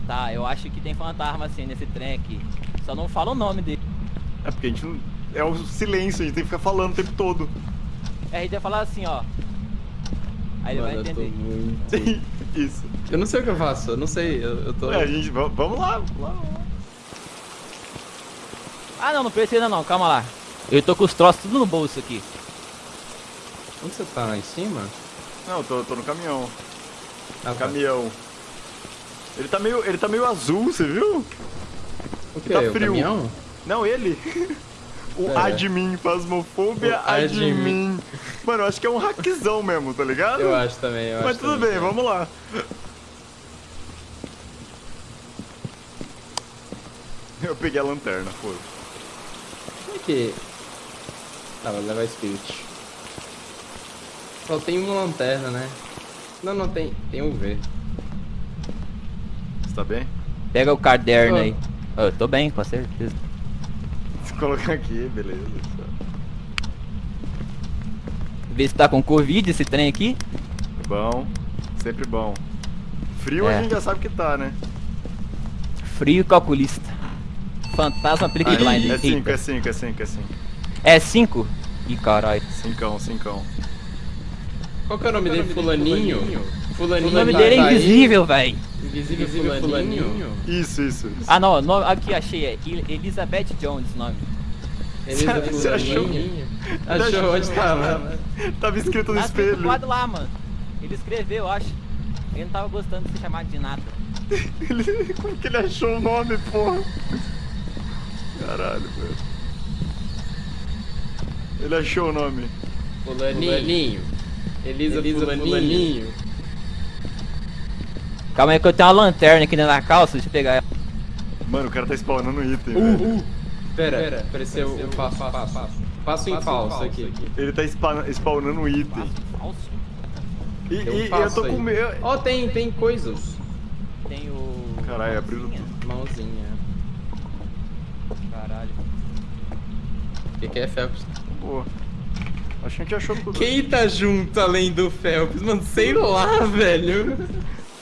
Tá, eu acho que tem fantasma assim nesse trem aqui. Só não fala o nome dele. É porque a gente não. É o silêncio, a gente tem que ficar falando o tempo todo. Aí a gente vai falar assim, ó. Aí ele Mano, vai entender. muito... Isso. Eu não sei o que eu faço, eu não sei, eu, eu tô... É, a gente. va- Vamos lá, vamos lá. vamos lá. Ah não, não precisa não, calma lá. Eu tô com os troços tudo no bolso aqui. Onde você tá, lá em cima? Não, eu tô, tô no caminhão. Ah, tá. Caminhão. Ele tá meio. Ele tá meio azul, você viu? O que? tá o frio. caminhão? Não, ele. O É. admin, Fasmofobia O admin. admin. Mano, eu acho que é um hackzão mesmo, tá ligado? Eu acho também, eu Mas acho tudo também. bem, vamos lá. Eu peguei a lanterna, foda. Como é que... Tá, vou levar Spirit. Só tem uma lanterna, né? Não, não, tem, tem um V. Você tá bem? Pega o caderno Tô. aí. Ó, Eu tô bem, com certeza. Se colocar aqui, beleza. Vê se tá com Covid esse trem aqui. Bom, sempre bom. Frio É. a gente já sabe que tá, né? Frio calculista. Fantasma aplica Ah, blind. é 5, Eita. é 5, é 5, é 5. É 5? Ih, caralho. Cincão, cincão. Qual que é o nome dele? Fulaninho? O Fulaninho nome tá- dele tá é aí? invisível, velho. Invisível Fulaninho? Isso, isso, isso. Ah não, no- aqui achei, é Elizabeth Jones o nome. Elisa Você achou? Fulaninho? Achou onde tava? Tava escrito no Tá espelho. lado lá, mano. Ele escreveu, eu acho. Ele não tava gostando de ser chamado de nada. Ele- Como que ele achou o nome, porra? Caralho, velho. Ele achou o nome. Fulaninho. Elisa, Fulaninho. Calma aí que eu tenho uma lanterna aqui dentro da calça, deixa eu pegar ela. Mano, o cara tá spawnando item, Uh, velho. uh. Pera, apareceu o passo, passo, passo. Passo em falso aqui. Ele tá spa- spawnando item. Falso. E, um e- eu passo tô aí. com medo. Ó, tem, tem coisas. Tem o... Caralho, abriu Mãozinha. tudo. Mãozinha. Caralho. O que, que é Phelps? Boa. Acho que a gente achou tudo. Quem tá junto além do Phelps? Mano, sei lá, velho.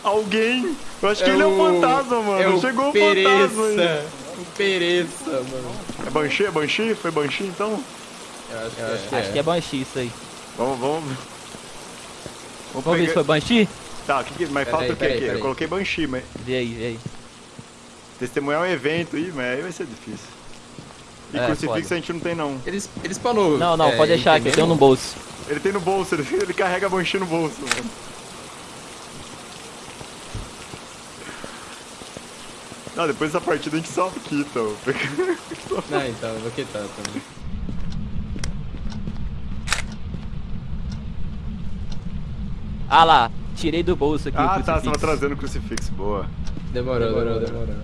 Alguém! Eu acho que ele é um fantasma, mano. É o Chegou o Pereça. fantasma aí. O Pereça, mano. É Banshee? É Banshee? Foi Banshee então? Eu acho que, é. Acho que é Banshee isso aí. Vamos, vamos. Vamos Vamos ver se foi Banshee? Tá, que que... mas Pera falta aí, o que aqui? pera Eu coloquei Banshee, mas Vê aí, vê aí. testemunhar um evento aí, mas aí vai ser difícil. E É, crucifixo foda. a gente não tem não. Eles, eles spawnam. Não, não, é, pode deixar aqui, eu tenho no bolso. Ele tem no bolso, ele, ele carrega a Banshee no bolso, mano. Não, depois dessa partida a gente só quita. Não, então, eu vou quitar também. Ah lá, tirei do bolso aqui o Ah, tá, você tava crucifixo. trazendo o crucifixo, boa. Demorou, demorou, demorou.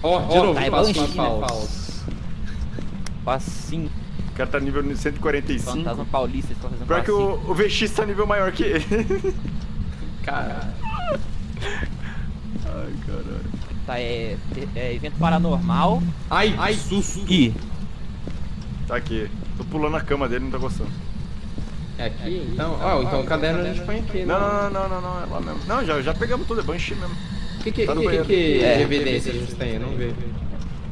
Ó, de novo, tá, passo né? falso. Passinho. O cara tá nível 145. Fantasma paulista, eles estão fazendo Pior que o, o VX tá nível maior que ele. Caralho. Ai, caralho. Tá, é, é evento paranormal Ai, ai, susto. e... Tá aqui. Tô pulando a cama dele, não tá gostando. É aqui? Então, ó, então o caderno a gente põe aqui, né? Não, não, não, não, não, é lá mesmo. Não, já, já pegamos tudo, é Banshee mesmo. Que que, Tá que, que, É. evidência a gente tem? Eu não vejo.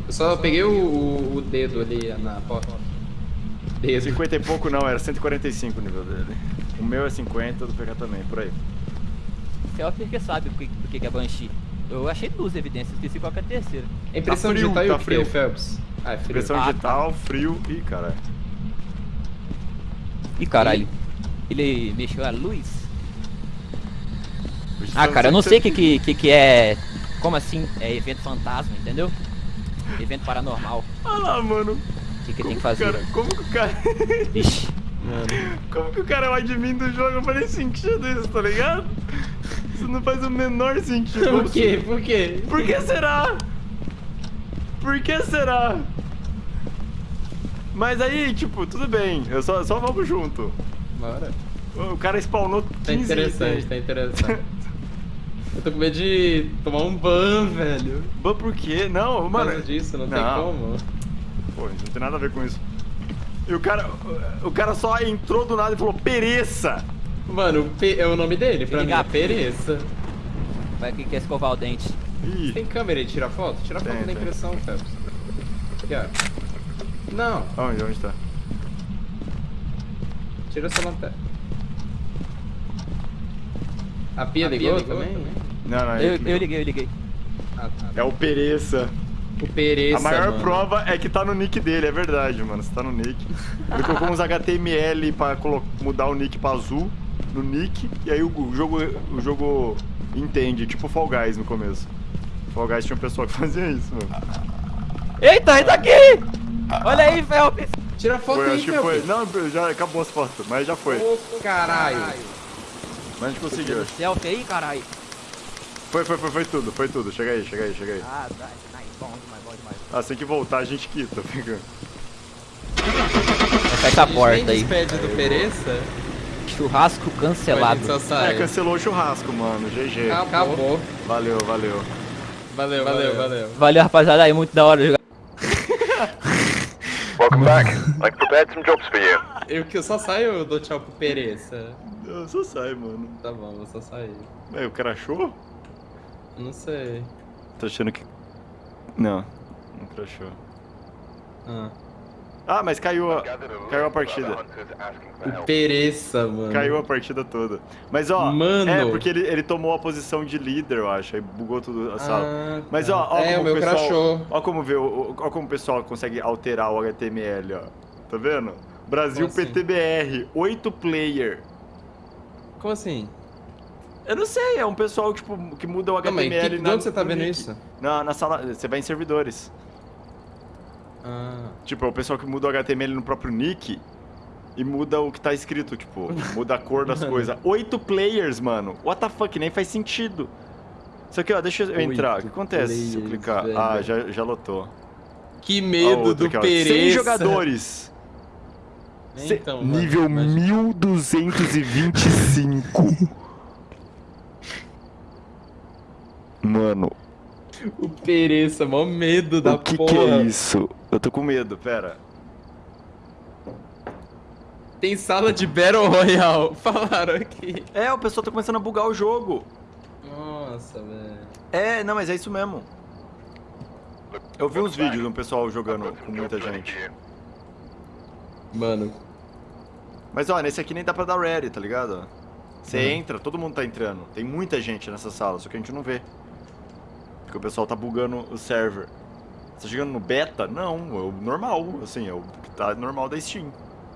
Eu só peguei o, o, o dedo ali na porta. Dedo. 50 e pouco não, era 145 o nível dele. O meu é 50, do PK também, por aí. Selfie que sabe o que, o que que é Banshee. Eu achei duas evidências, esqueci qual que é a terceira. É Impressão Tá frio, digital e tá o que, frio. Phelps? Ah, é frio. Pressão Ah, digital, frio e caralho. Ih, caralho. Ele mexeu a luz? Ah, tá cara, eu não sei o que, que, que, que é. Como assim? É evento fantasma, entendeu? Evento paranormal. Olha lá, mano. O que, que tem que fazer? Cara, como que o cara. Ixi. como que o cara é o admin do jogo faz sentido isso, tá ligado? Isso não faz o menor sentido. Por quê? Por quê? Por que será? Por que será? Mas aí, tipo, tudo bem, eu só, só vamos junto. Bora. O cara spawnou 15 Tá interessante, itens. tá interessante. Eu tô com medo de tomar um ban, velho. Mas por quê? Não, Por mano. causa disso, não, tem não. como. Pô, isso não tem nada a ver com isso. E o cara, o cara só entrou do nada e falou, pereça! Mano, o P é o nome dele, pra Ele mim é. Pereça. Vai que quer escovar o dente. Ih, Tem câmera aí, tira foto? Tira foto Tem, da impressão, Phelps. Aqui, ó. Não, onde, onde tá? tira essa lanterna. A pia ligou, também? Não, não, Eu, eu liguei, eu liguei. Ah, tá. É o pereça. O Pereça, A maior mano. prova é que tá no nick dele, é verdade, mano. Você tá no nick. Ele colocou uns HTML pra mudar o nick pra azul no nick, e aí o, jogo, o jogo entende, tipo Fall Guys no começo. Fall Guys tinha um pessoal que fazia isso, mano. Eita, ele tá aqui! Olha aí, Felps! Tira foto Foi, aí, acho que foi. Não, já acabou as fotos, mas já foi. Ô, caralho. Mas a gente conseguiu. Selfie aí, caralho. Foi, foi, foi, foi tudo, foi tudo. Chega aí, chega aí, chega aí. Ah, tá. Nice, bom demais, bom demais. Ah, tem que voltar, a gente quita, pegando. Fecha a porta aí. despede do Pereça? Churrasco cancelado. É, cancelou o churrasco, mano. GG. Acabou. Valeu, valeu. Valeu, valeu, valeu. Valeu, rapaziada. Aí, muito da hora jogar. Welcome back. I've prepared some jobs for you. Eu que eu só saio, eu dou tchau pro Pereça. Eu só sai, mano. Tá bom, vou só sair. É, o cara achou? Não sei. Tô achando que. Não, não crashou. Ah. Ah, mas caiu a, caiu a partida. O. Pereça, mano. Caiu a partida toda. Mas ó, Mano. é porque ele, ele tomou a posição de líder, eu acho. Aí bugou tudo a sala. Ah, Mas tá. ó, ó É, como o meu pessoal, crashou. Ó como vê, o- ó como o pessoal consegue alterar o HTML, ó. Tá vendo? Brasil Como assim? PTBR, 8 player. Como assim? Eu não sei, é um pessoal tipo, que muda o Calma aí, HTML que, de na- onde você tá vendo nick. isso? Na, na sala, você vai em servidores. Ah. Tipo, é o pessoal que muda o HTML no próprio nick e muda o que tá escrito, tipo, muda a cor das coisas. Oito players, mano. What the fuck, nem faz sentido. Isso aqui, ó, deixa eu entrar. O que Oito acontece se eu players, clicar? velho. Ah, já, já lotou. Que medo outra do aqui, ó. Pereça. 100 jogadores. Então, mano, nível imagina. 1225. Mano, O Pereça, mó medo da o que, porra. que é isso? Eu tô com medo, pera. Tem sala de Battle Royale. Falaram aqui. É, o pessoal tá começando a bugar o jogo. Nossa, velho. É, não, mas é isso mesmo. Eu vi uns vídeos do pessoal jogando com muita gente. Mano, Mas ó, nesse aqui nem dá pra dar ready, tá ligado? Você Uhum. entra, todo mundo tá entrando. Tem muita gente nessa sala, só que a gente não vê. Porque o pessoal tá bugando o server. Você tá chegando no beta? Não, é o normal, assim, é o que tá normal da Steam.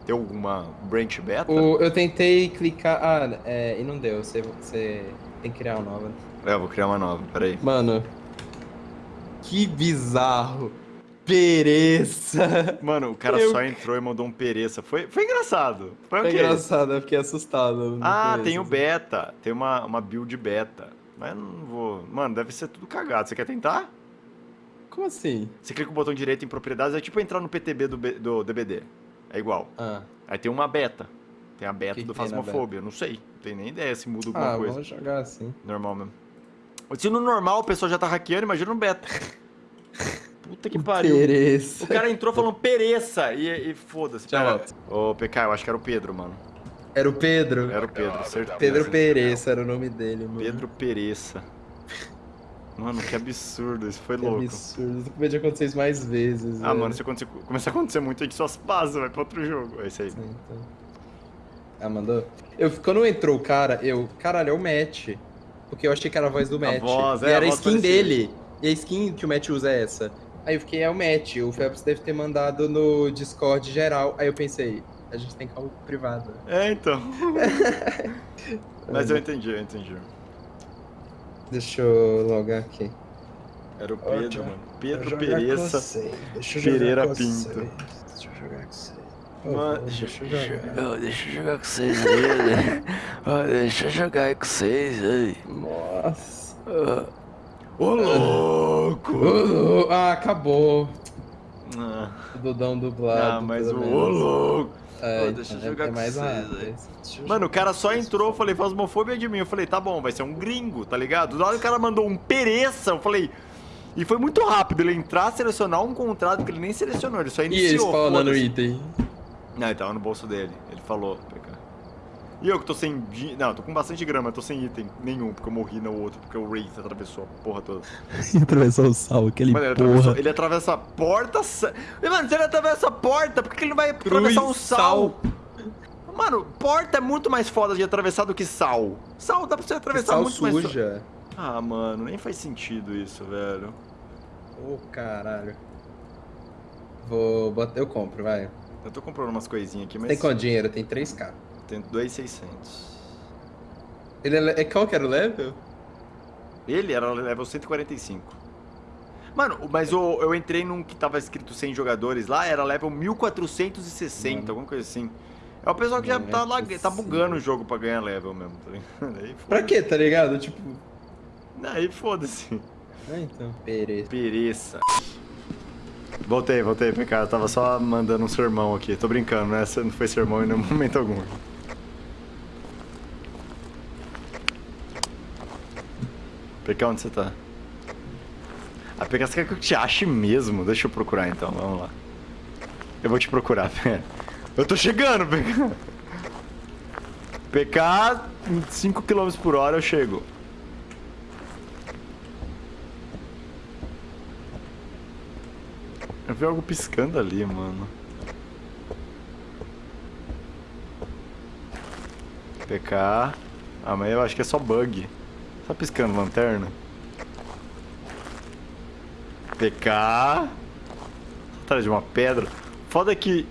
Tem alguma branch beta? o, eu tentei clicar. Ah, é, e não deu. Você, você tem que criar uma nova. É, eu vou criar uma nova, peraí. Mano, que bizarro. Pereça. Mano, o cara Eu- só entrou e mandou um pereça. Foi, foi engraçado. Foi Foi engraçado, eu fiquei assustado. Ah, começo, tem o assim. beta. Tem uma, uma build beta. Mas eu não vou. Mano, deve ser tudo cagado. Você quer tentar? Como assim? Você clica o botão direito em propriedades, é tipo entrar no PTB do, B- do DBD. É igual. Ah, Aí tem uma beta. Tem a beta Que do Phasmophobia. Não sei. Não tenho nem ideia se muda alguma ah coisa. vamos jogar assim. Normal mesmo. Se no normal o pessoal já tá hackeando, imagina no beta. Puta que pariu. Pereça. O cara entrou falando pereça e, e foda-se. Ô, PK, eu acho que era o Pedro, mano. Era o Pedro. Era o Pedro, certeza. Pedro Pereira era o nome dele, mano. Pedro Pereça. Mano, que absurdo, isso foi Que louco. absurdo. Isso podia acontecer isso mais vezes. Ah, velho. mano, se acontecer, começar a acontecer muito, a gente só passa, vai pra outro jogo. É isso aí. Sim, então. Ah, mandou? Eu, quando entrou o cara, eu. Caralho, é o Matt. Porque eu achei que era a voz do Matt. voz, e é, a era a voz skin parecia. dele. E a skin que o Matt usa é essa. Aí eu fiquei, é o Matt. O Phelps deve ter mandado no Discord geral. Aí eu pensei, a gente tem calma privada. É, então. Mas eu entendi, eu entendi. Deixa eu logar aqui. Era o Ótimo. Pedro, mano. Pedro Vou jogar com Pereça. vocês. Deixa eu Pereira jogar com Pinto. Deixa eu jogar com vocês. Mano, deixa eu jogar. deixa eu jogar com vocês aí, né? Deixa eu jogar com vocês aí. Nossa. Ô, louco! Ah, acabou. Ah, O Dudão dublado. ah, mas o ô, louco! É, Ô, deixa eu então, jogar é com mais vocês, aí. Mano, o cara só com entrou, eu falei, fasmofobia de mim. Eu falei, tá bom, vai ser um gringo, tá ligado? Na hora que o cara mandou um pereça, eu falei. E foi muito rápido ele entrar, selecionar um contrato que ele nem selecionou, ele só E iniciou. eles falando no foda-se. item. Não, ele tava no bolso dele. Ele falou. E eu que tô sem. Não, tô com bastante grama, eu tô sem item nenhum, porque eu morri no outro, porque o Wraith atravessou a porra toda. Atravessou o sal, aquele Mano, ele, porra. ele atravessa a porta. E, Mano, se ele atravessa a porta, por que ele não vai atravessar um sal? Mano, porta é muito mais foda de atravessar do que sal. Sal dá pra você atravessar Sal muito mais. suja. Ah, mano, nem faz sentido isso, velho. Ô, caralho. Vou botar. Eu compro, vai. Eu tô comprando umas coisinhas aqui, mas. Tem quanto dinheiro? Tem 3k. Tem 2,600. Ele é, é. Qual que era o level? Ele era level 145. Mano, mas eu, eu entrei num que tava escrito 100 jogadores lá, era level 1460, Mano. alguma coisa assim. É o pessoal que já é tá, lá, tá bugando o jogo pra ganhar level mesmo, tá ligado? Aí Pra quê, tá ligado? Tipo. Aí foda-se. Ah, então. Pereira. Pereça. Voltei, voltei, PK. Eu tava só mandando um sermão aqui. Tô brincando, né? Essa Não foi sermão em nenhum momento algum. PK, onde você tá? A PK, você quer que eu te ache mesmo? Deixa eu procurar então, vamos lá. Eu vou te procurar, pera. Eu tô chegando, PK. PK, em 5 km por hora eu chego. Eu vi algo piscando ali, mano. PK. Ah, mas eu acho que é só bug. Tá piscando lanterna? PK. Atrás de uma pedra. Foda que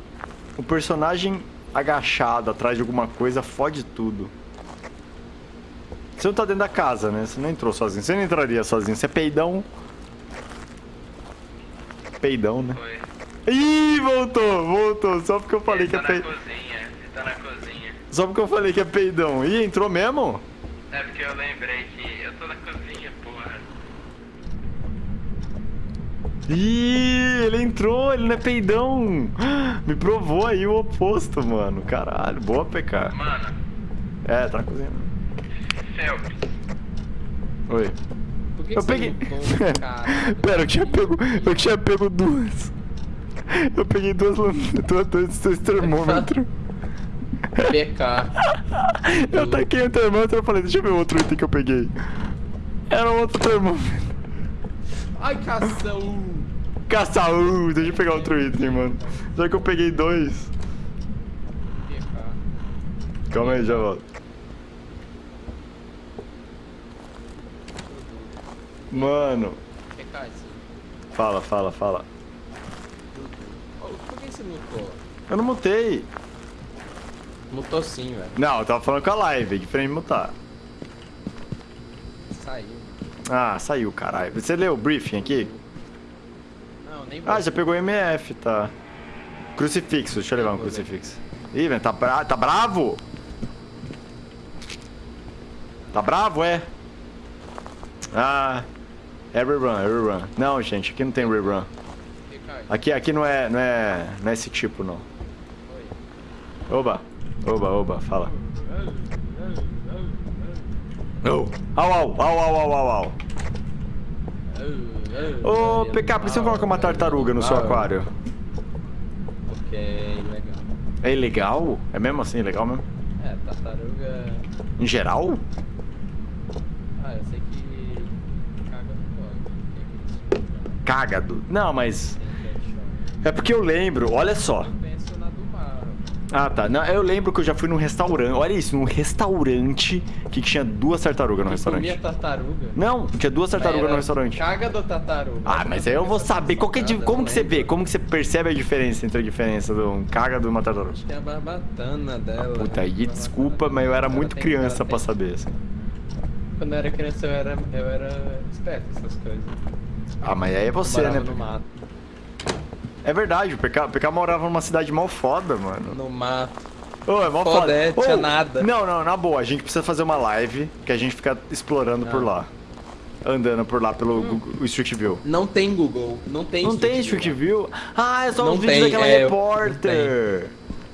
o personagem agachado atrás de alguma coisa fode tudo. Você não tá dentro da casa, né? Você não entrou sozinho. Você não entraria sozinho. Você é peidão. Peidão, né? Foi. Ih, voltou, voltou. Só porque eu falei Ele que é tá peidão. tá na cozinha. Só porque eu falei que é peidão. Ih, entrou mesmo? É porque eu lembrei que eu tô na cozinha, porra. Ih, ele entrou, ele não é peidão. Me provou aí o oposto, mano. Caralho, boa PK. Mano, É, tá na cozinha. Phelps, Oi. Por que Eu que peguei. Pera, eu tinha pego. Eu tinha pego duas. Eu peguei duas duas, dois, dois termômetros. PK. Eu taquei o termômetro e falei, deixa eu ver o outro item que eu peguei. Era outro termômetro. Ai, cação. Caçaú, deixa eu pegar outro item, mano. Já que eu peguei dois. Calma aí, já volto. Mano, fala, fala, fala. Por que você mutou? Eu não mutei. Mutou sim, velho. Não, eu tava falando com a live, é de mutar. Ah, saiu, caralho. Você leu o briefing aqui? Não, nem Ah, já pegou MF, tá. Crucifixo, deixa eu levar um crucifixo. Ih, velho, tá, bra tá bravo? Tá bravo, é? Ah, é rerun, é rerun. Não, gente, aqui não tem rerun. Aqui, aqui não é, não é, não é esse tipo, não. Oba, oba, oba, fala. Oh. Au, au, au, au, au, au, au. Ô, PK, por que você não coloca uma tartaruga no seu aquário? Ok, legal. É ilegal? É mesmo assim, legal mesmo? É, Tartaruga. Em geral? Ah, eu sei que. Pode. Aquele Cágado. Não, mas. É porque eu lembro, olha só. Eu penso na do mar. Ah, tá. Não, eu lembro que eu já fui num restaurante. Olha isso, num restaurante que tinha duas tartarugas no Que comia restaurante. tartaruga. Não, tinha duas tartarugas no restaurante. Caga do tartaruga. Ah, mas aí eu vou saber. Qual que é como que você vê? Como que você percebe a diferença entre a diferença de um caga de uma tartaruga? Tem a barbatana dela. Puta, aí desculpa, mas eu era muito criança pra saber, assim. Quando eu era criança eu era, eu era esperto essas coisas. Ah, mas aí é você, né? no mato. É verdade, o PK, o PK morava numa cidade mal foda, mano. No mato. Ô, é mal Foda, foda. é, tinha nada. Não, não, na boa, a gente precisa fazer uma live que a gente fica explorando por Ah. lá. Andando por lá pelo Google- o Street View. Não tem Google. Não tem Não tem Street View? Ah, é só Não os vídeos tem, daquela é, repórter.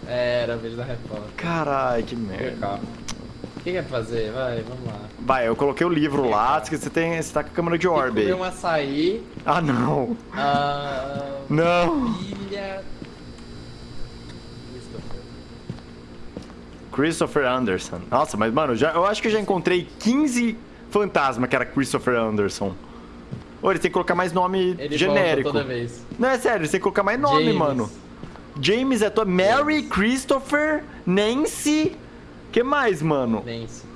É, era a vez da repórter. Caralho, que merda. O que quer fazer? Vai, vamos lá. Vai, eu coloquei o livro lá, diz que você, tem, você tá com a câmera de que orbe aí. um açaí. Ah, não. Ah, Não. pilha. Christopher. Christopher Anderson. Nossa, mas, mano, já, eu acho que eu já encontrei 15 fantasmas que era Christopher Anderson. Ô, ele tem que colocar mais nome Ele genérico. toda vez. Não, é sério, você tem que colocar mais nome, James. mano. James é tua. Mary, Christopher, Nancy. Que mais, mano? Nancy.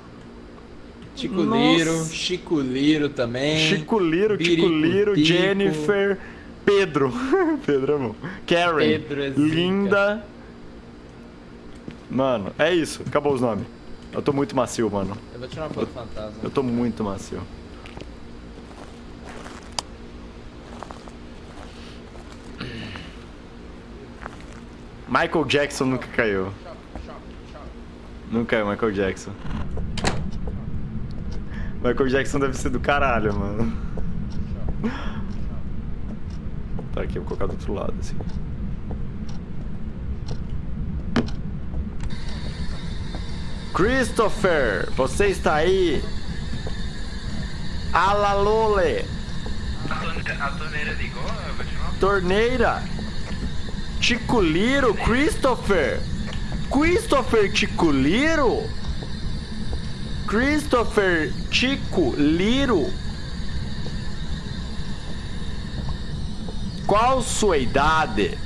Chico. Liro, Chico Liro também. Chico Liro, Chico Birico Liro, Tico. Jennifer, Pedro. Pedro é bom. Karen, Pedro é. Linda. Mano, é isso. Acabou os nomes. Eu tô muito macio, mano. Eu vou tirar uma foto fantasma. Eu tô muito macio. Michael Jackson nunca caiu. Nunca caiu Michael Jackson. Michael Jackson deve ser do caralho, mano. Tá aqui, eu vou colocar do outro lado, assim. Christopher, você está aí? Alalole, A, torne- a torneira ligou? Torneira. Ticuliro, Christopher. Christopher Ticuliro? Christopher Tico Liro? Qual sua idade?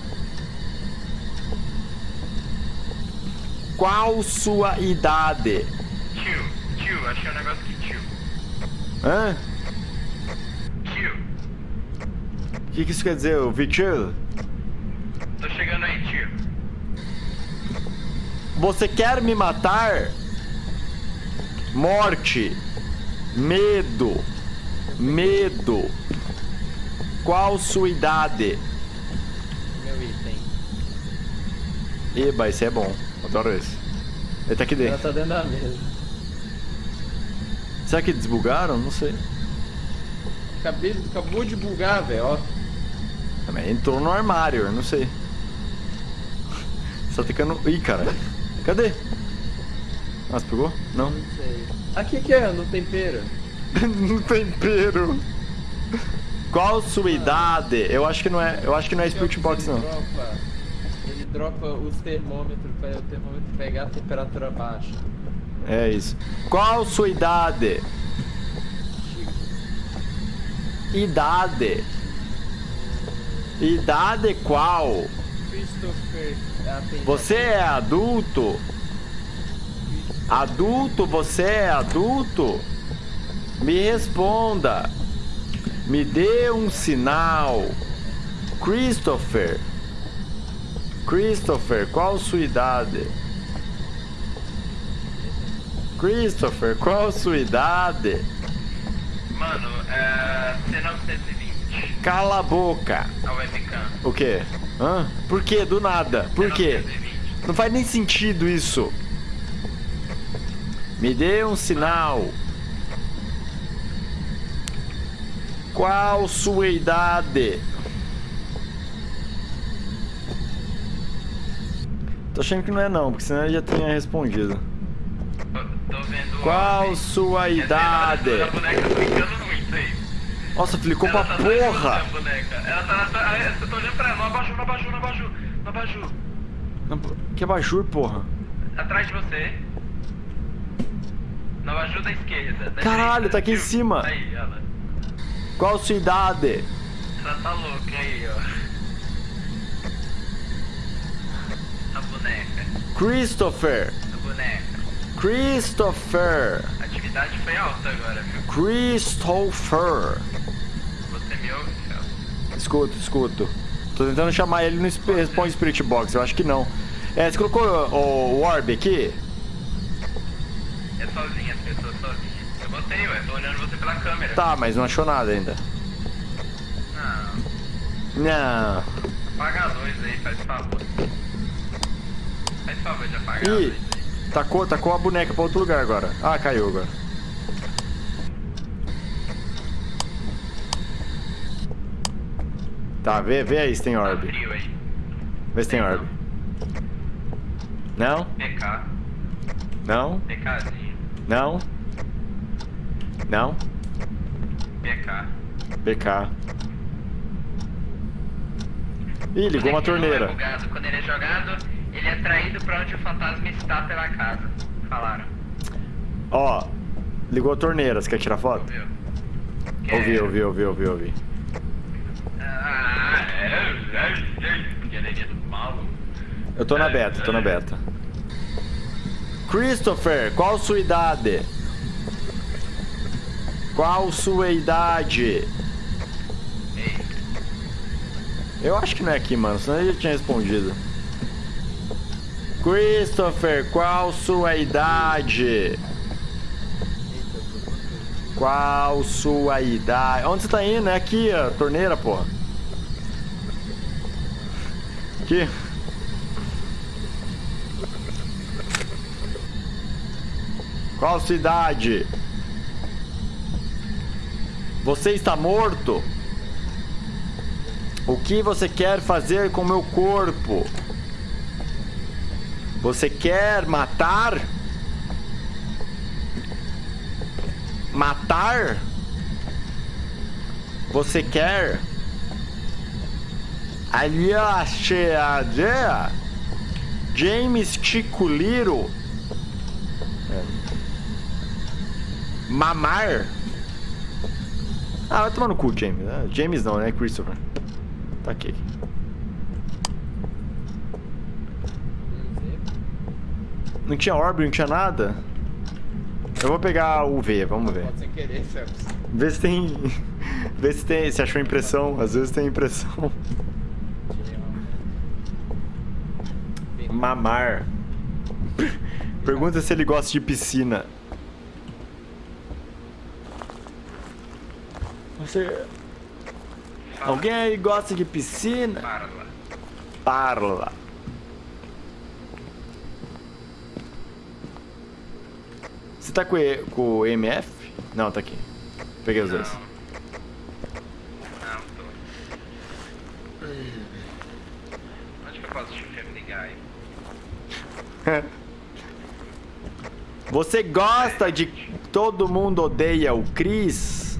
Qual sua idade? Tio, tio, achei um negócio aqui, tio. Hã? Tio, O que, que isso quer dizer, ô Vitil? tô chegando aí, tio. Você quer me matar? Morte. Medo. Medo. Qual sua idade? Meu item. Eba, esse é bom. Adoro esse. Ele tá aqui Ela dentro. tá dentro da mesa. Será que desbugaram? Não sei. Acabei, acabou de bugar, velho, entrou no armário, não sei. Você tá ficando. Ih, cara. Cadê? Nossa, pegou? Não. Não sei. Aqui que é, no tempero. no tempero. Qual sua idade? Eu acho que não é. Eu acho que não é Spirit Box, ele não. Dropa, ele dropa os termômetros para o termômetro pegar a temperatura baixa. É isso. Qual sua idade? Idade. Idade qual? Christopher Você é adulto? Adulto, você é adulto? Me responda. Me dê um sinal. Christopher. Christopher, qual sua idade? Christopher, qual sua idade? Mano, é. C920. Cala a boca. A webcam. O quê? Hã? Por quê? Do nada. Por quê? 920. Não faz nem sentido isso. Me dê um sinal. Qual sua idade? Tô achando que não é não, porque senão ele já tinha respondido. Qual sua idade? Nossa, ficou Ela pra tá porra! Ela tá. tá ah, você tá olhando pra ela. No abajur, no abajur, no abajur. No abajur. Que abajur, porra. Atrás de você. Nova ajuda à esquerda. da Caralho, direita, tá aqui em viu? cima. Aí, lá. Qual sua idade? Ela tá louca aí, ó. A boneca. Christopher. A boneca. Christopher. A atividade foi alta agora, viu? Christopher. Você me ouve, Fel? Escuto, escuto. Tô tentando chamar ele no Sp- Responde Spirit Box, eu acho que não. É, você colocou o, o Orb aqui? É sozinha, as pessoas sozinhas. Eu botei, ué. Tô olhando você pela câmera. Tá, mas não achou nada ainda. Não. Não. Apaga a luz aí, faz favor. Faz favor de apagar a Ih, luz aí. Tacou, tacou a boneca pra outro lugar agora. Ah, caiu agora. Tá, vê, vê aí se tem orb. Vê se tem orb. Não? PK. Não? PKzinho. Não? Não? PK. BK. Ih, ligou uma é torneira. Quando ele é jogado, ele é traído pra onde o fantasma está pela casa. Falaram. Ó, ligou a torneira. Você quer tirar foto? Ouviu? Ouvi, ouvi, ouvi, ouvi, ouvi. Ah, é, é, é. Do mal. Eu tô na beta, tô na beta. Christopher, qual sua idade? Qual sua idade? Ei, Eu acho que não é aqui, mano, senão ele já tinha respondido. Christopher, qual sua idade? Qual sua idade? Onde você tá indo? É aqui, torneira, porra. Aqui. Qual sua idade? Você está morto? O que você quer fazer com meu corpo? Você quer matar? Matar? Você quer? Aliás, James Ticuliro? Mamar? Ah, vai tomar no cu, James. Ah, James não, né? Christopher. Tá aqui. Não tinha orb, não tinha nada? Eu vou pegar o V, vamos ver. Sem querer. Vê se tem. Vê se tem. Se achou impressão. Às vezes tem impressão. Mamar. Pergunta se ele gosta de piscina. Você. Alguém aí gosta de piscina? para lá. Parla. Você tá com, e- com o MF? Não, tá aqui. Peguei os dois. Não. Tô. Onde que eu posso te Family Guy? Você gosta de Todo Mundo Odeia o Chris?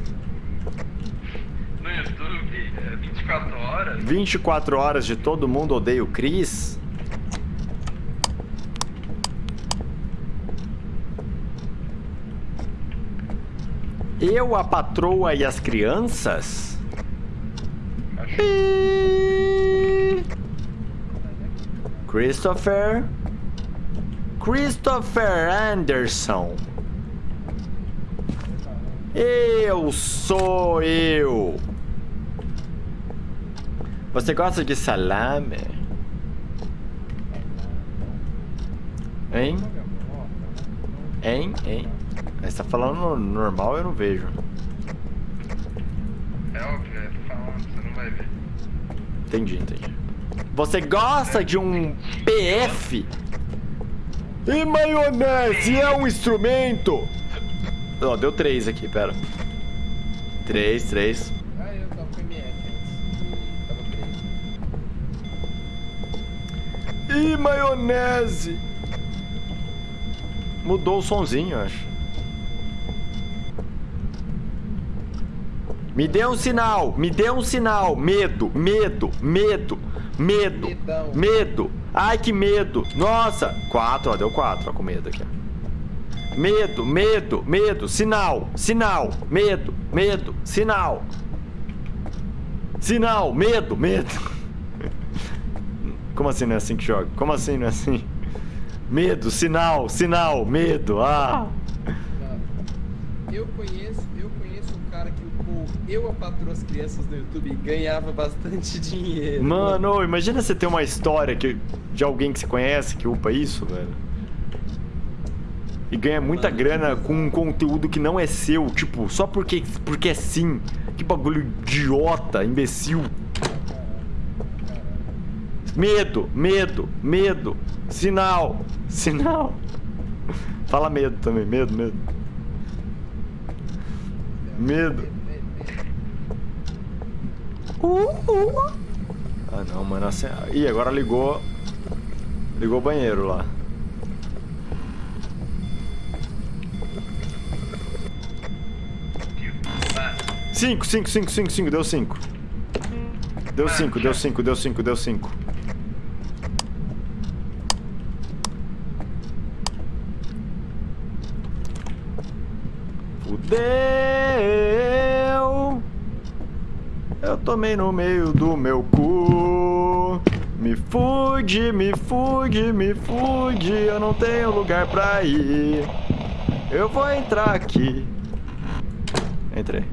No YouTube, é 24 horas. 24 horas de Todo Mundo Odeia o Chris? Eu, a patroa e as crianças? Pi. Christopher? Christopher Anderson. Eu sou eu. Você gosta de salame? Hein? Hein? Hein? Mas tá falando no- normal, eu não vejo. É óbvio, eu tô falando, você não vai ver. Entendi, entendi. Você gosta de um PF? E maionese é um instrumento? Ó, deu três aqui, pera. Três, três. Ah, eu tava com MF antes. E tava. E maionese? Mudou o sonzinho, eu acho. Me dê um sinal, me dê um sinal. Medo, medo, medo, medo, Medão. medo. Ai, que medo. Nossa. Quatro, ó, deu quatro, ó, com medo aqui. medo, medo, medo, sinal, sinal, medo, medo, sinal. Sinal, medo, medo. Como assim não é assim que joga? Como assim não é assim? Medo, sinal, sinal, medo, ah. Eu conheço um cara que o Eu a Patroa as Crianças no YouTube ganhava bastante dinheiro. Mano, imagina você ter uma história que, de alguém que você conhece que upa isso, velho. E ganha muita Mano. grana com um conteúdo que não é seu, tipo, só porque, porque é sim. Que bagulho idiota, imbecil. Medo, medo, medo. Sinal, sinal. Fala medo também, medo, medo. Medo. Ah não, mano. Assim... Ih, agora ligou. Ligou o banheiro lá. Cinco, cinco, cinco, cinco, cinco, deu cinco. Deu cinco, deu cinco, deu cinco, deu cinco. Fudeu! Eu tomei no meio do meu cu. Me fude, me fude, me fude. Eu não tenho lugar pra ir. Eu vou entrar aqui. Entrei.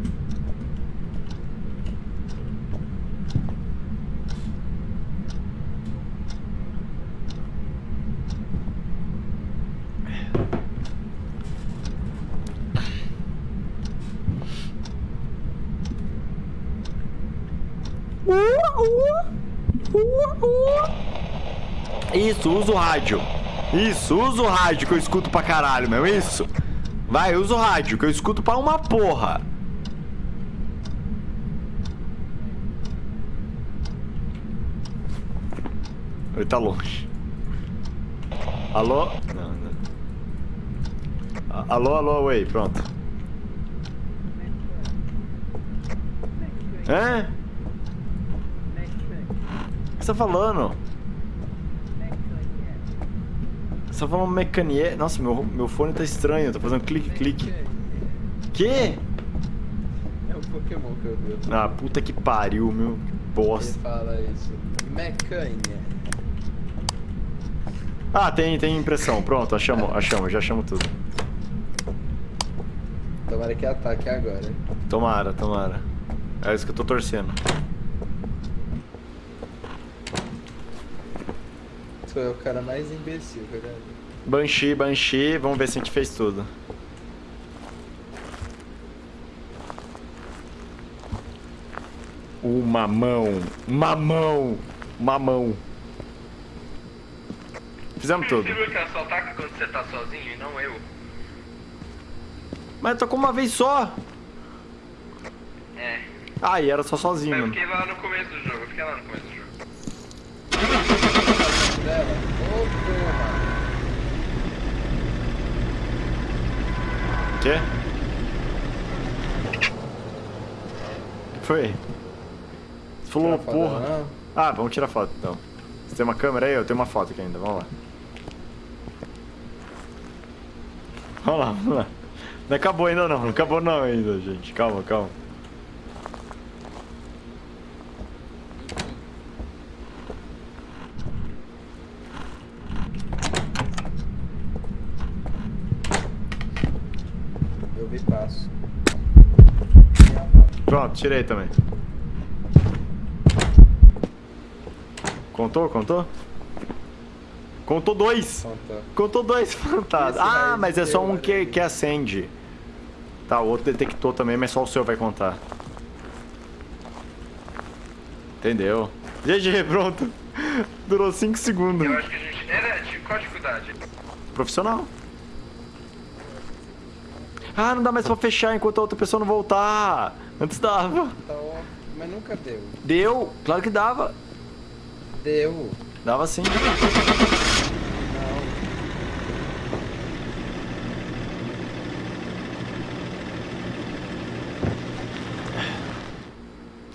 Isso, usa o rádio. Isso, usa o rádio que eu escuto pra caralho, meu. Isso. Vai, usa o rádio que eu escuto pra uma porra. Ele tá longe. Alô? Não, não. Alô, alô, oi, pronto. Hã? O você tá falando? Você tá falando mecanier? Nossa, meu, meu fone tá estranho, tá fazendo clique, clique. Que? É um Pokémon que eu vi. Ah, puta que pariu, meu. Que Ele bosta. fala isso. Mecanha. Ah, tem, tem impressão. Pronto, achamos, achamos, já achamos tudo. Tomara que ataque agora. Tomara, tomara. É isso que eu tô torcendo. É o cara mais imbecil, verdade? Banshee, Banshee, vamos ver se a gente fez tudo. O mamão, mamão, mamão. Fizemos tudo. Você que ela só ataca quando você tá sozinho e não eu? Mas tocou uma vez só. É. Ah, e era só Mas eu sozinho. fiquei lá no começo do jogo, eu fiquei lá no começo do jogo. Dela. Ô, porra. Quê? O que foi? Você falou porra. dela? Ah, vamos tirar foto então. Você tem uma câmera aí? Eu tenho uma foto aqui ainda, vamos lá. Vamos lá, vamos lá. Não acabou ainda não, não acabou não ainda, gente. Calma, calma. Eu vi passo. Pronto, tirei também. Contou, contou? Contou dois! Conta. Contou dois fantasmas. Ah, mas é só um que, que acende. Tá, o outro detectou também, mas só o seu vai contar. Entendeu? GG, pronto. Durou 5 segundos. Eu acho que a gente. Era de qual dificuldade? Profissional. Ah, não dá mais pra fechar enquanto a outra pessoa não voltar. Antes dava. Tá óbvio. Mas nunca deu. Deu, claro que dava. Deu. Dava sim. Não.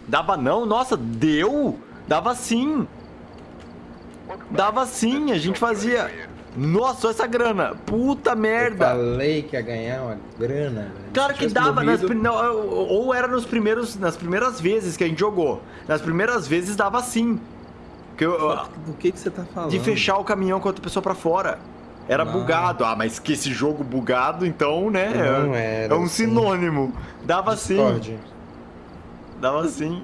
Dava não? Nossa, deu? Dava sim. Dava sim, a gente fazia. Nossa, olha essa grana. Puta Eu merda. falei que ia ganhar uma grana, velho. Claro que dava, nas, não, ou era nos primeiros, nas primeiras vezes que a gente jogou. Nas primeiras vezes dava sim. Porque eu- eu- Do que que você tá falando? de fechar o caminhão com outra pessoa pra fora. Era Não. bugado. Ah, mas que esse jogo bugado, então, né? Não é, era é um assim. sinônimo. Dava sim. Discord. Dava sim.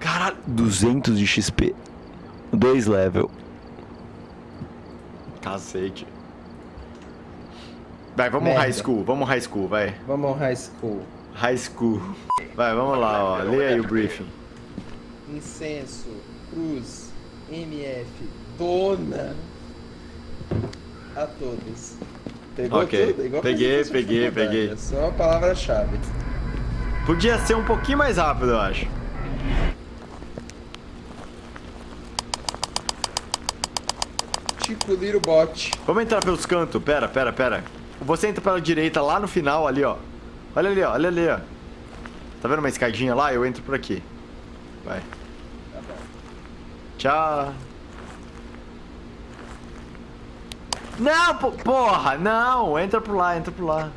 Caralho. 200 de XP. Dois level. Cacete. Vai, vamos Merda. high school. Vamos high school, vai. Vamos high school. High school. Vai, vamos lá, ó. Lê aí o briefing. Incenso, cruz, MF, dona. A todos. Pegou Ok. tudo? Igual Peguei, peguei, peguei. É só a palavra-chave. Podia ser um pouquinho mais rápido, eu acho. Tipo Little Bot. Vamos entrar pelos cantos. Pera, pera, pera. Você entra pela direita lá no final, ali, ó. Olha ali, ó. Olha ali, ó. Tá vendo uma escadinha lá? Eu entro por aqui. Vai. Tá bom. Tchau. Não, po- porra, não. Entra por lá, entra por lá.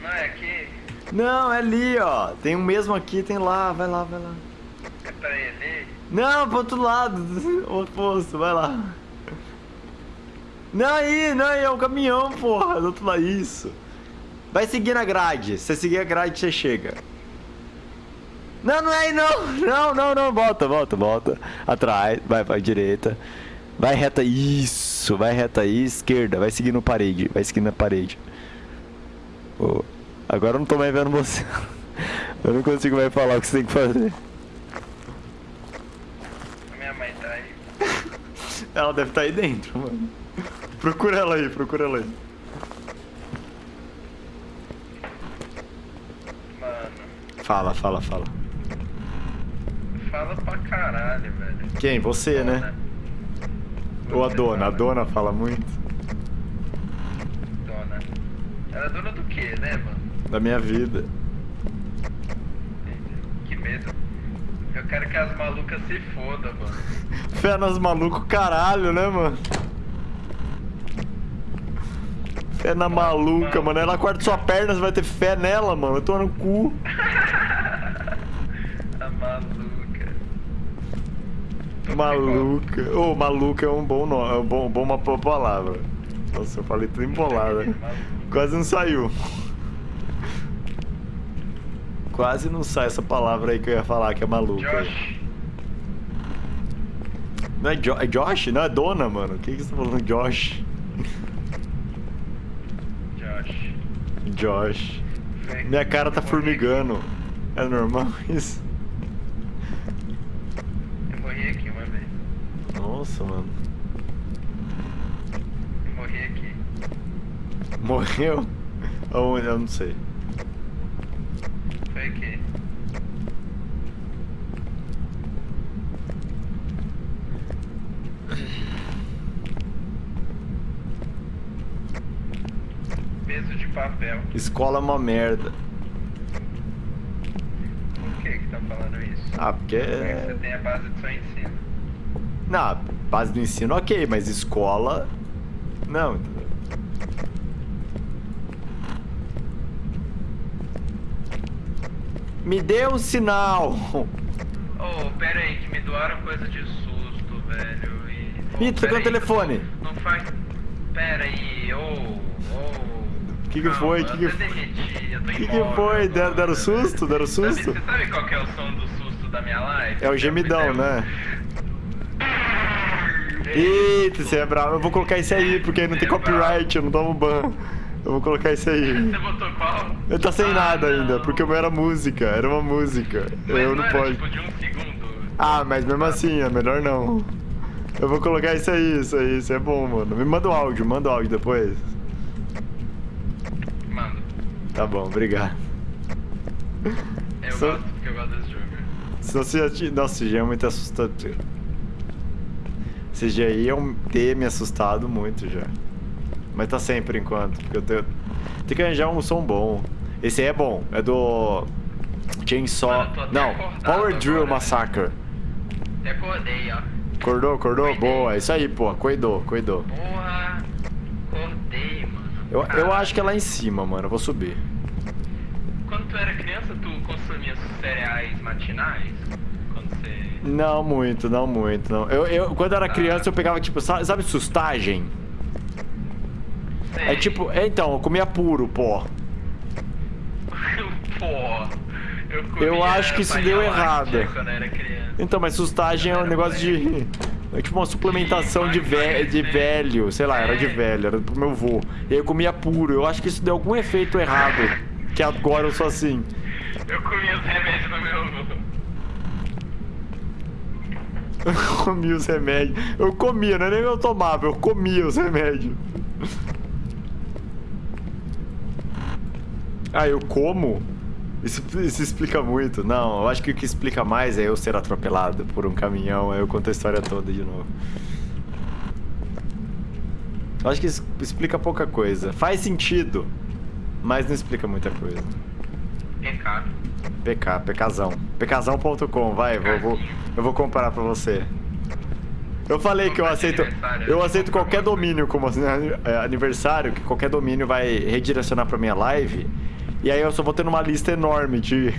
Não, é aqui. Não, é ali, ó. Tem o mesmo aqui, tem lá. Vai lá, vai lá. É pra ele. Não, pro outro lado. O oposto, vai lá. Não, aí, não, aí é o caminhão, porra. Do outro lado, isso. Vai seguir na grade. Se você seguir a grade, você chega. Não, não é aí, não. Não, não, não. Volta, volta, volta. Atrás, vai pra direita. Vai reta, isso. Vai reta aí, esquerda. Vai seguir no parede. Vai seguir na parede. Ô, Agora eu não tô mais vendo você. Eu não consigo mais falar o que você tem que fazer. A minha mãe tá aí. Ela deve estar aí dentro, mano. Procura ela aí, procura ela aí. Mano, Fala, fala, fala. fala pra caralho, velho. Quem? Você, né? Ou a dona? A dona fala muito. Dona. Ela é dona do quê, né, mano? Da minha vida. Que medo. Eu quero que as malucas se fodam, mano. Fé nas maluco, caralho, né, mano? Fé na maluca, mano. Ela corta sua perna, você vai ter fé nela, mano. Eu tô no cu. A maluca. Maluca. Ô, maluca é um bom nome. É um bom, bom uma boa palavra. Nossa, eu falei tudo embolada. Quase não saiu. Quase não sai essa palavra aí que eu ia falar, que é maluca. Josh. Não é, jo é Josh? Não, é dona, mano. O que, que você tá falando, Josh? Josh. Minha cara tá formigando. É normal isso? Eu morri aqui uma vez. Nossa, mano. Eu morri aqui. Morreu? Aonde? Eu não sei. Foi aqui. Peso de papel. Escola é uma merda. Por que que tá falando isso? Ah, porque. Porque você tem a base do seu ensino. Na base do ensino, ok, mas escola. Não, entendeu? Me dê um sinal! Oh, pera aí, que me doaram coisa de susto, velho. E... Oh, Ih, tocou o telefone. Não faz. Pera aí, ô, ô. Que que foi? Que eu que- eu tô que, que foi? Deram, susto? Deram Sabe- susto? Você sabe qual que é o som do susto da minha live? É o gemidão, né? Isso. Eita, você é bravo. Eu vou colocar esse aí, porque aí não tem É copyright, eu não tomo ban. Eu vou colocar esse aí. Você botou qual? Ele tá sem Ah, nada ainda, não. porque o meu era música, era uma música. Mas eu não não posso. tipo de um segundo. Ah, mas mesmo assim, é melhor não. Eu vou colocar isso aí, isso aí, isso é bom, mano. Me manda o áudio, manda o áudio depois. Tá bom, obrigado. eu Só- gosto porque eu gosto desse jogo. Senão você já tinha... Nossa, já é muito assustador. Iam ter me assustado muito já. Mas tá sem por enquanto, porque eu tenho... Tem que arranjar um som bom. Esse aí é bom, é do... Chainsaw... Mano, Não, Power Drill? Massacre. Até acordei, ó. Acordou, acordou? Boa, isso aí, pô. Cuidou, cuidou. Porra. Eu, eu acho que é lá em cima, mano. Eu vou subir. Quando tu era criança, tu consumia cereais matinais? Quando você. Não muito, não muito, não. Eu, eu, quando eu era criança, eu pegava, tipo, sabe, sustagem? É Sei. tipo, é, então, eu comia puro, pô. Pô. Eu, comia Eu acho que isso deu errado. Então, mas sustagem é um negócio de. É tipo uma suplementação de, ve de velho, sei lá, era de velho, era pro meu vô. E aí eu comia puro. Eu acho que isso deu algum efeito errado. Que agora eu sou assim. Eu comia os remédios no meu. Eu comia os remédios. Eu comia, não é nem eu tomava, eu comia os remédios. Ah, eu como? Isso, isso explica muito. Não, eu acho que o que explica mais é eu ser atropelado por um caminhão. Aí eu conto a história toda de novo. Eu acho que isso explica pouca coisa. Faz sentido, mas não explica muita coisa. Pecado. PK, PKzão. PKzão.com, vai, vou, vou, eu vou comparar pra você. Eu falei que eu aceito, eu aceito qualquer domínio como aniversário, que qualquer domínio vai redirecionar pra minha live. E aí eu só vou tendo uma lista enorme de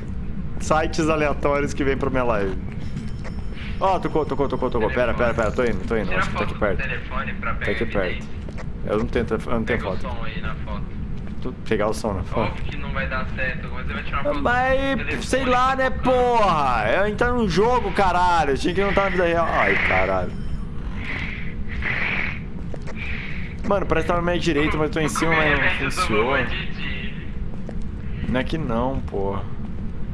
sites aleatórios que vem pra minha live. Ó, tocou, tocou, tocou, tocou. Pera, pera, pera, tô indo, tô indo. Tira Acho que tá foto aqui perto. Tá aqui perto. Eu não tenho, eu não tenho Pega o foto. som aí na foto. Pegar o som na foto. Óbvio que não vai dar certo, mas você vai tirar uma foto Mas, sei lá, né, porra? Eu entrar num jogo, caralho. Eu tinha que não estar na vida real. Ai, caralho. Mano, parece que tá na minha direita, mas eu tô em cima, mas não funciona. Não é que não, porra.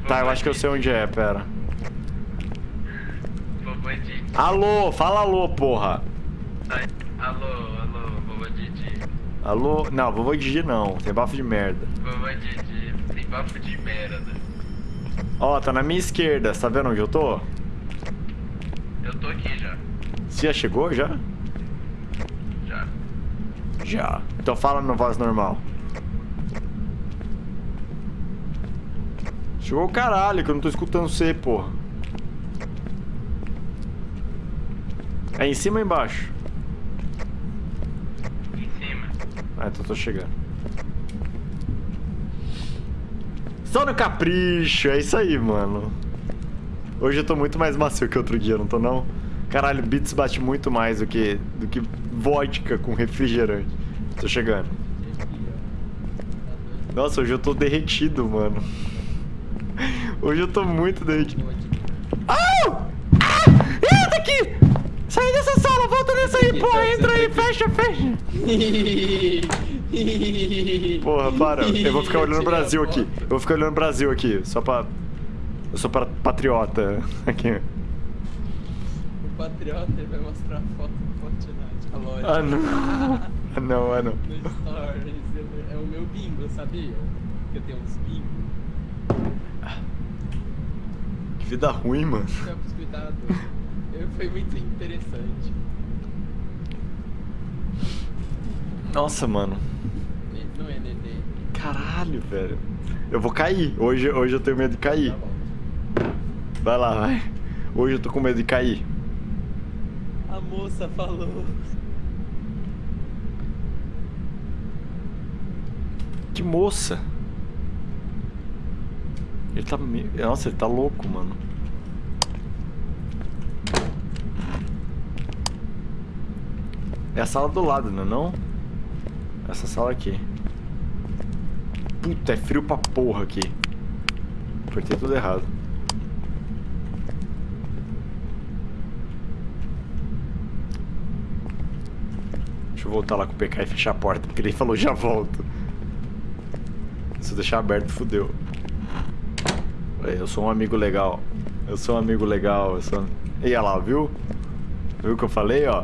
Tá, eu acho que eu sei onde é, pera. Alô, fala alô, porra. Alô, alô, vovô Didi. Alô? Não, vovô Didi não. Tem bafo de merda. Vovô Didi. Tem bafo de merda. Ó, tá na minha esquerda. Você tá vendo onde eu tô? Eu tô aqui já. Você já chegou, já? Já. Já. Então fala na voz normal. Chegou o caralho, que eu não tô escutando você, porra. É em cima ou embaixo? Em cima. Ah, então tô chegando. Só no capricho, é isso aí, mano. Hoje eu tô muito mais macio que outro dia, não tô não? Caralho, Beats bate muito mais do que, do que vodka com refrigerante. Tô chegando. Nossa, hoje eu tô derretido, mano. Hoje eu tô muito derretido. Au! Ah! Entra aqui! Sai dessa sala, volta nessa aí, porra! Entra aí, fecha, fecha! Porra, para. Eu vou ficar olhando o Brasil aqui. Eu vou ficar olhando o Brasil aqui, só pra... Eu sou pra patriota aqui. O Patriota ele vai mostrar a foto do Fortnite, a loja. Ah, não. Ah, não, ah, não. No Stories. É o meu bingo, sabia? Que eu tenho uns bingos. Que vida ruim, mano. Campos Cuidado. Foi muito interessante. Nossa, mano. Não é Nenê. Caralho, velho. Eu vou cair. Hoje, hoje eu tenho medo de cair. Tá. Vai lá, vai. Hoje eu tô com medo de cair. A moça falou. Que moça. Ele tá... me- Nossa, ele tá louco, mano. É a sala do lado, não é não? Essa sala aqui. Puta, é frio pra porra aqui. Apertei tudo errado. Deixa eu voltar lá com o PK e fechar a porta, porque ele falou já volto. Se eu deixar aberto, fudeu. Eu sou um amigo legal. Eu sou um amigo legal. Eu sou... E olha lá, viu? Viu o que eu falei, ó?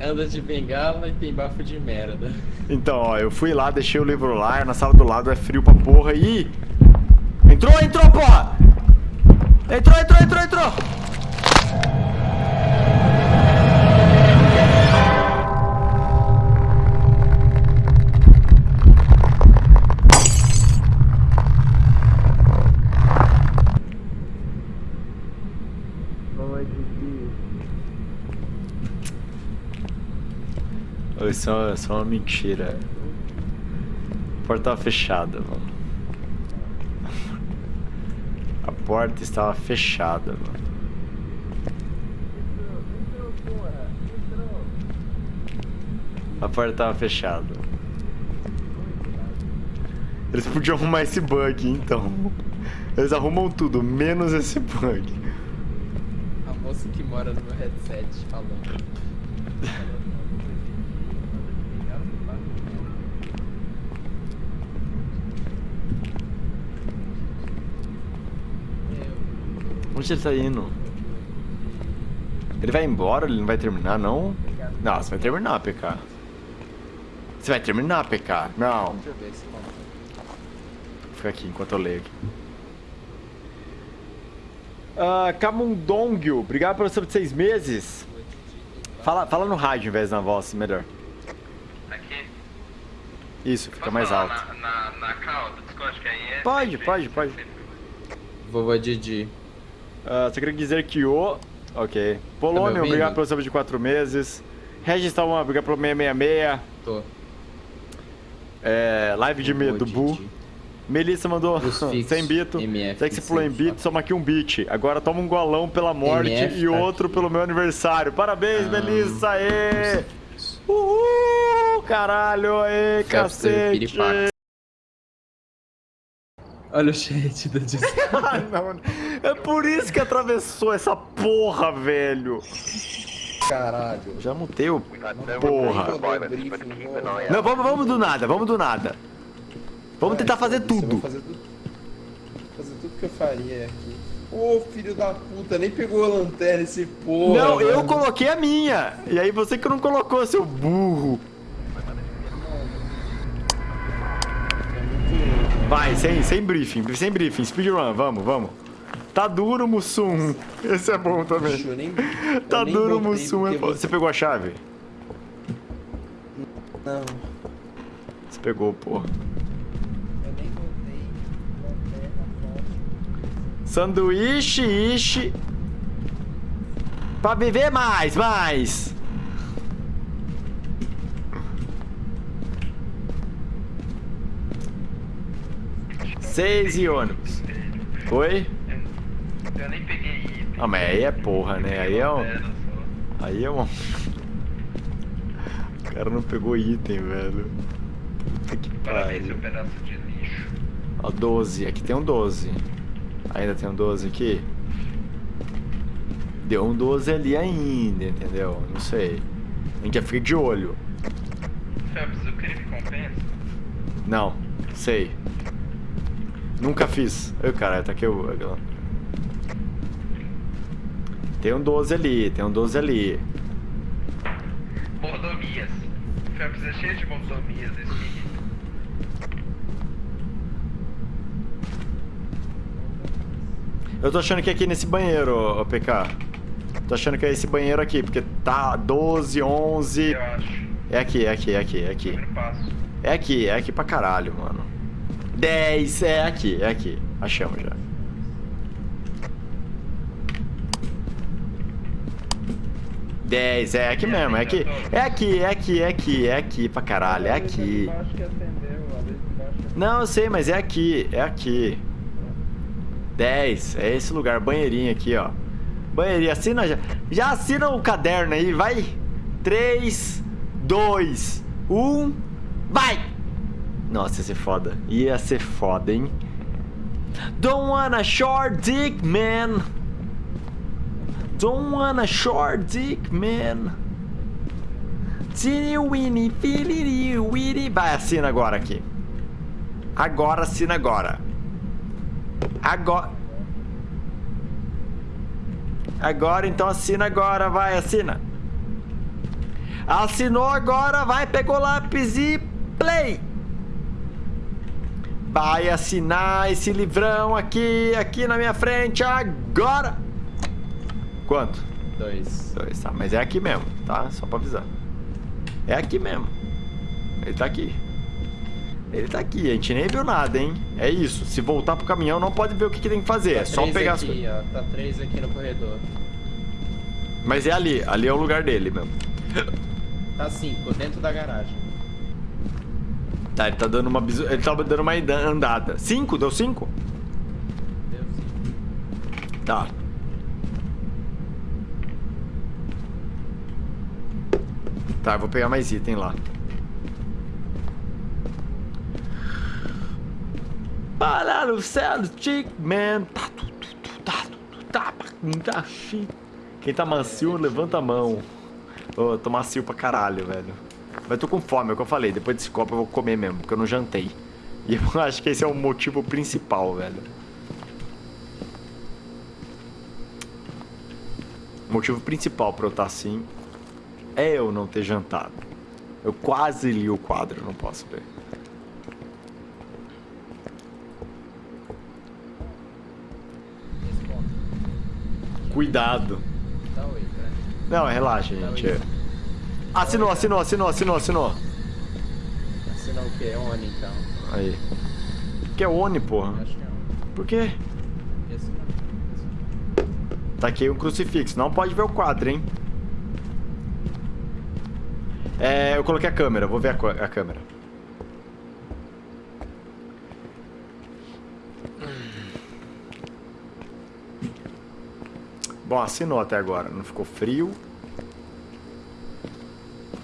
Anda de bengala e tem bafo de merda. Então, ó, eu fui lá, deixei o livro lá, na sala do lado é frio pra porra. Ih! Entrou, entrou, porra! Entrou, entrou, entrou, entrou! Isso é só uma mentira. A porta tava fechada, mano. A porta estava fechada, mano. A porta tava fechada. Eles podiam arrumar esse bug, então. Eles arrumam tudo, menos esse bug. A moça que mora no meu headset falando. Onde ele tá indo? Ele vai embora? Ele não vai terminar, não? Não, você vai terminar, PK. Você vai terminar, PK. Não. Fica aqui enquanto eu leio aqui. Camundongyo, obrigado pelo sub de seis meses. Fala, fala no rádio em vez da voz, melhor. Aqui. Isso, fica Posso mais falar alto. Na, na, na call do Discord que aí é. Pode, sempre- pode, pode. sempre- Vovô Didi. Ah, só queria dizer que o... Ok. Polônio, ouvindo? obrigado pelo sub de quatro meses. Regis Talman, obrigado pelo 666. Tô. É, live de medo, Bu. Melissa mandou Crucifixo, 100 bito. MF, Sei que você falou em sempre bit, toma aqui um beat. Agora toma um golão pela morte MF e tá outro aqui. pelo meu aniversário. Parabéns, Ah, Melissa! Aê! Uhul! Caralho! Aê, cacete! Olha o chat da Discord. Ah, não. É por isso que atravessou essa porra, velho. Caralho. Já mutei o... Porra. Não, vamos, vamos do nada, vamos do nada. Vamos tentar fazer tudo. Fazer tudo, fazer tudo que eu faria aqui. Ô filho da puta, nem pegou a lanterna esse porra. Não, eu coloquei a minha. E aí você que não colocou, seu burro. Vai, sem, sem briefing, sem briefing, speedrun, vamos, vamos. Tá duro, Mussum. Esse é bom também. Nem- Tá duro, Mussum. É. Você pegou a chave? Não, Você pegou, forte. Sanduíche, ishi. Pra viver mais, mais. Seis e ônibus. Oi? Eu nem peguei item. Ah, mas aí é porra, né? Aí é um... Aí é um... O cara não pegou item, velho. Puta que Parabéns, seu pariu. pedaço de lixo. Ó, 12. Aqui tem um 12. Ainda tem um 12 aqui? Deu um 12 ali ainda, entendeu? Não sei. A gente já fica de olho. Phelps, o crime compensa? Não, sei. Nunca fiz. Ai, caralho, tá aqui o... Tem um 12 ali, tem um 12 ali. Mordomias. Phelps é cheio de mordomias esse menino. Eu tô achando que é aqui nesse banheiro, ô, PK. Tô achando que é esse banheiro aqui, porque tá 12, 11... Eu acho. É aqui, é aqui, é aqui, é aqui. É aqui, é aqui pra caralho, mano. 10, é aqui, é aqui. Achamos já. Dez, é aqui mesmo, é aqui. É aqui, é aqui, é aqui, é aqui pra caralho, é aqui. Não, eu sei, mas é aqui, é aqui. 10, é esse lugar, banheirinho aqui, ó. Banheirinho, assina já. Já assina o caderno aí, vai. 3, 2, 1, vai! Nossa, ia ser foda. Ia ser foda, hein? Don't wanna short dick, man. Don't wanna short dick, man. Teeny weeny, filiri, weeny. Vai, assina agora aqui. Agora, assina agora. Agora. Agora, então assina agora, vai, assina. Assinou agora, vai, pegou lápis e play. Vai assinar esse livrão aqui, aqui na minha frente, agora. Quanto? Dois. Dois, tá, mas é aqui mesmo, tá? Só pra avisar. É aqui mesmo. Ele tá aqui. Ele tá aqui, a gente nem viu nada, hein? É isso, se voltar pro caminhão não pode ver o que, que tem que fazer, é Tá só três pegar as aqui, coisas. ó. Tá três aqui no corredor. Mas é ali, ali é o lugar dele mesmo. Tá 5, dentro da garagem. Tá, ele tá dando uma bisu... Ele tá dando uma andada. Cinco? Deu cinco? Deu 5. Tá. Tá, eu vou pegar mais item lá. Para no céu, chick man. Tá, tu, tu, tu, tá, tu, tá, tá. Quem tá macio, levanta a mão. Ô, eu tô macio pra caralho, velho. Mas tô com fome, é o que eu falei. Depois desse copo eu vou comer mesmo, porque eu não jantei. E eu acho que esse é o motivo principal, velho. O motivo principal pra eu estar assim é eu não ter jantado. Eu quase li o quadro, não posso ver. Cuidado. Cara. Não, relaxa, gente. Assinou, assinou, assinou, assinou, assinou. Assinar o quê? Oni, então. Aí. Que é Oni, porra. Acho que é Oni. Por quê? Esse não. Tá aqui um crucifixo. Não pode ver o quadro, hein? É, eu coloquei a câmera. Vou ver a, a câmera. Bom, assinou até agora. Não ficou frio.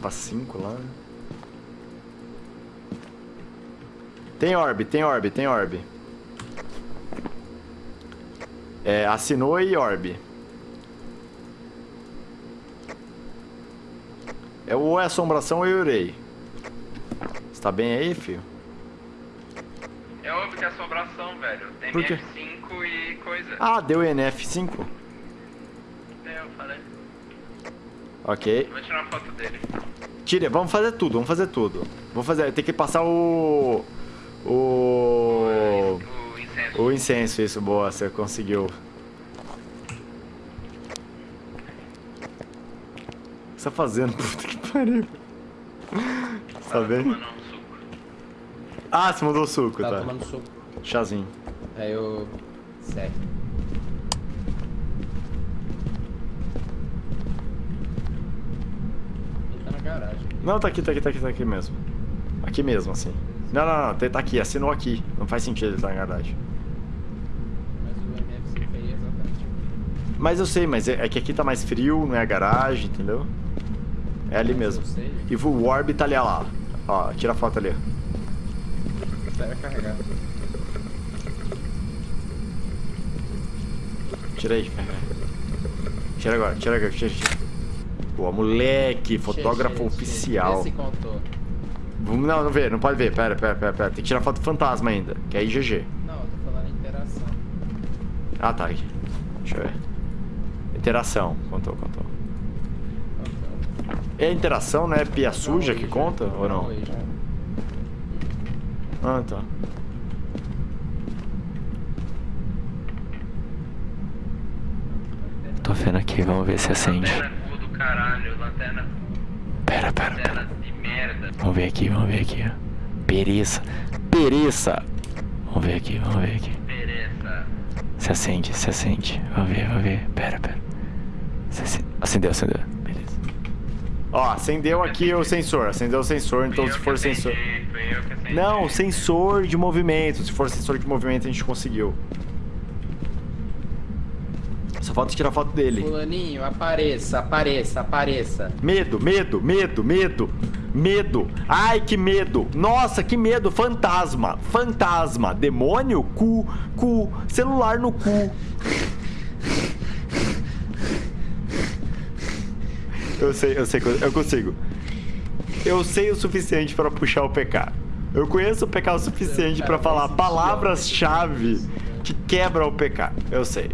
Pra 5 lá. Tem orb, tem orb, tem orb. É, assinou e orb. É ou é assombração ou eu urei. Você tá bem aí, filho? É óbvio que é assombração, velho. Tem Por quê? F5 e coisa. Ah, deu NF5. É, eu falei. Ok. Vou tirar uma foto dele. Tira, vamos fazer tudo, vamos fazer tudo. Vamos fazer, tem que passar o... O... O incenso. O incenso, isso, boa, você conseguiu. O que você tá fazendo? Puta que pariu. Tá um suco. Ah, você mandou o suco, Tá tá. tomando suco. Chazinho. Aí eu. Segue. Ele tá na garagem. Não, tá aqui, tá aqui, tá aqui, tá aqui mesmo. Aqui mesmo, assim. Não, não, não, tá tá aqui, assinou aqui. Não faz sentido ele estar na garagem. Mas o foi exatamente. Mas eu sei, mas é, é que aqui tá mais frio, não é a garagem, entendeu? É ali Mas mesmo. E o Orb tá ali, ó lá. Ó, tira a foto ali. Espera carregar. Tira aí. Tira agora, tira agora, tira, tira. Pô, moleque, fotógrafo Che, che, che. oficial. Esse contou. Não, não vê, não pode ver. Pera, pera, pera, pera. Tem que tirar foto fantasma ainda, que é IGG. Não, eu tô falando interação. Ah, tá aqui. Deixa eu ver. Interação. Contou, contou. Contou. É interação, né? Pia suja Não, que conta ou não? Já. Ah, tá. Tô vendo aqui, vamos ver se acende. Caralho, lanterna, Pera, pera, pera. lanterna de merda. Vamos ver aqui, vamos ver aqui. ó. Pereça. Pereça. Vamos ver aqui, vamos ver aqui. Pereza. Se acende, se acende. Vamos ver, vamos ver. Pera, pera. Se ace- Acendeu, acendeu. Beleza. Ó, acendeu aqui o sensor. Acendeu o sensor, então se for sensor. Não, sensor de movimento. Se for sensor de movimento, a gente conseguiu. Só falta tirar foto dele. Fulaninho, apareça, apareça, apareça. Medo, medo, medo, medo, medo. Ai, que medo. Nossa, que medo. Fantasma, fantasma. Demônio, cu, cu. Celular no cu. Eu sei, eu sei, eu eu consigo. Eu sei o suficiente pra puxar o PK. Eu conheço o PK o suficiente pra falar palavras-chave que quebram o PK. Eu sei.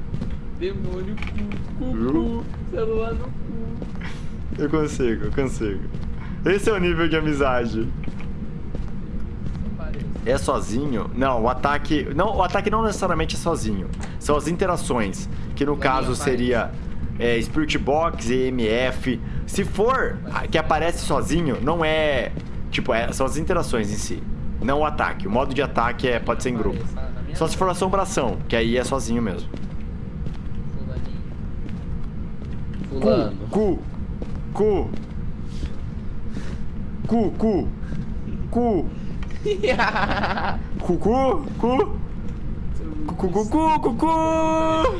Demônio, cu, cu, cu, celular no cu. Eu consigo, eu consigo. Esse é o nível de amizade. É sozinho? Não, o ataque. Não, o ataque não necessariamente é sozinho. São as interações. Que no caso seria é, Spirit Box, EMF. Se for que aparece sozinho, não é. Tipo, é- são as interações em si. Não o ataque. O modo de ataque é, pode ser em grupo. Só se for assombração, que aí é sozinho mesmo. Fulano. Cu! Cu! Cu, cu. Cu. Cu, cu, cu. Cu, cu, cu, cu, cu, cu.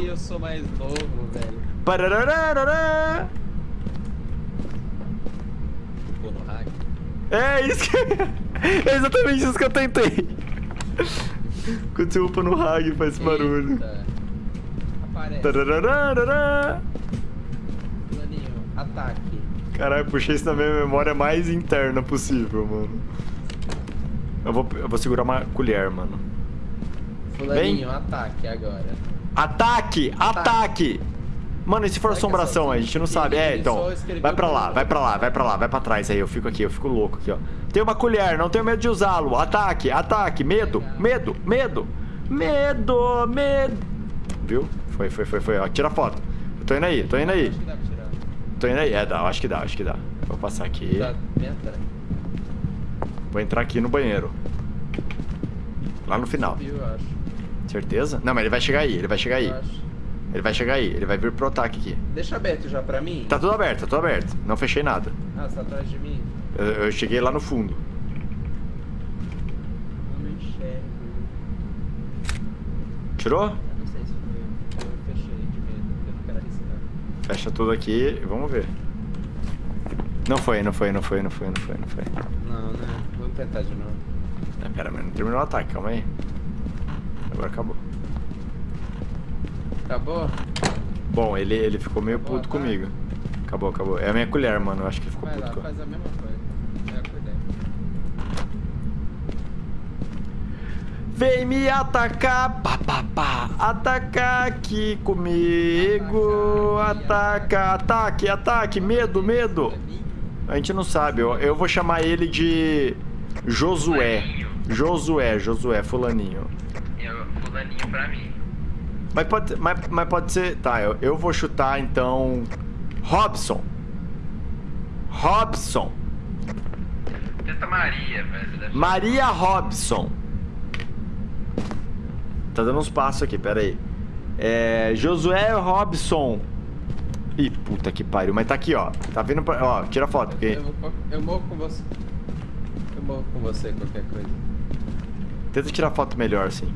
Eu sou mais novo, velho. Pararararará. Pô, no hack. É isso que... É exatamente isso que eu tentei. Quando você upa no rag faz esse barulho. Eita. Aparece. Tararararará. Ataque. Caralho, puxei isso na minha memória mais interna possível, mano. Eu vou, eu vou segurar uma colher, mano. Fulaninho, ataque agora. Ataque! Ataque! Mano, e se for Será é assombração? A gente não sabe. É, então. Vai pra lá, vai pra lá, vai pra lá, vai pra trás aí. Eu fico aqui, eu fico louco aqui, ó. Tem uma colher, não tenho medo de usá-lo. Ataque, ataque, medo, medo, medo, medo, medo. Viu? Foi, foi, foi, foi. Ó, tira a foto. Eu tô indo aí, tô indo aí. Tô indo aí. É, dá, acho que dá, acho que dá. Vou passar aqui. Tá atrás. Vou entrar aqui no banheiro. Lá no final. Viu, eu acho. Certeza? Não, mas ele vai chegar aí, ele vai chegar aí. Ele vai chegar aí, ele vai vir pro ataque aqui. Deixa aberto já pra mim. Tá tudo aberto, tá tudo aberto. Não fechei nada. Ah, você tá atrás de mim? Eu, eu cheguei lá no fundo. Não enxergo. Tirou? Eu não sei se foi. Eu fechei de medo. Eu não quero arriscar. Fecha tudo aqui e vamos ver. Não foi, não foi, não foi, não foi, não foi, não foi. Não, né? Vamos tentar de novo. Ah, pera, mas não terminou o ataque, calma aí. Agora acabou. Acabou? Bom, ele, ele ficou meio Acabou puto comigo. Acabou, acabou. É a minha colher, mano. Eu acho que ele ficou Vai puto lá, com faz a mesma coisa. É a colher. Vem me atacar, pá, pá, pá. Atacar aqui comigo. Ataca, ataque, ataque. Medo, medo. A gente não sabe. Eu, eu vou chamar ele de Josué. Josué, Josué, fulaninho. Fulaninho pra mim. Mas pode, mas, mas pode ser... Tá, eu, eu vou chutar, então... Robson. Robson. Tenta Maria, velho. Maria Robson. Tá dando uns passos aqui, pera aí. É, Josué Robson. Ih, puta que pariu. Mas tá aqui, ó. Tá vindo pra... Ó, tira a foto. Porque... Eu, vou- eu morro com você. Eu morro com você, qualquer coisa. Tenta tirar foto melhor, assim.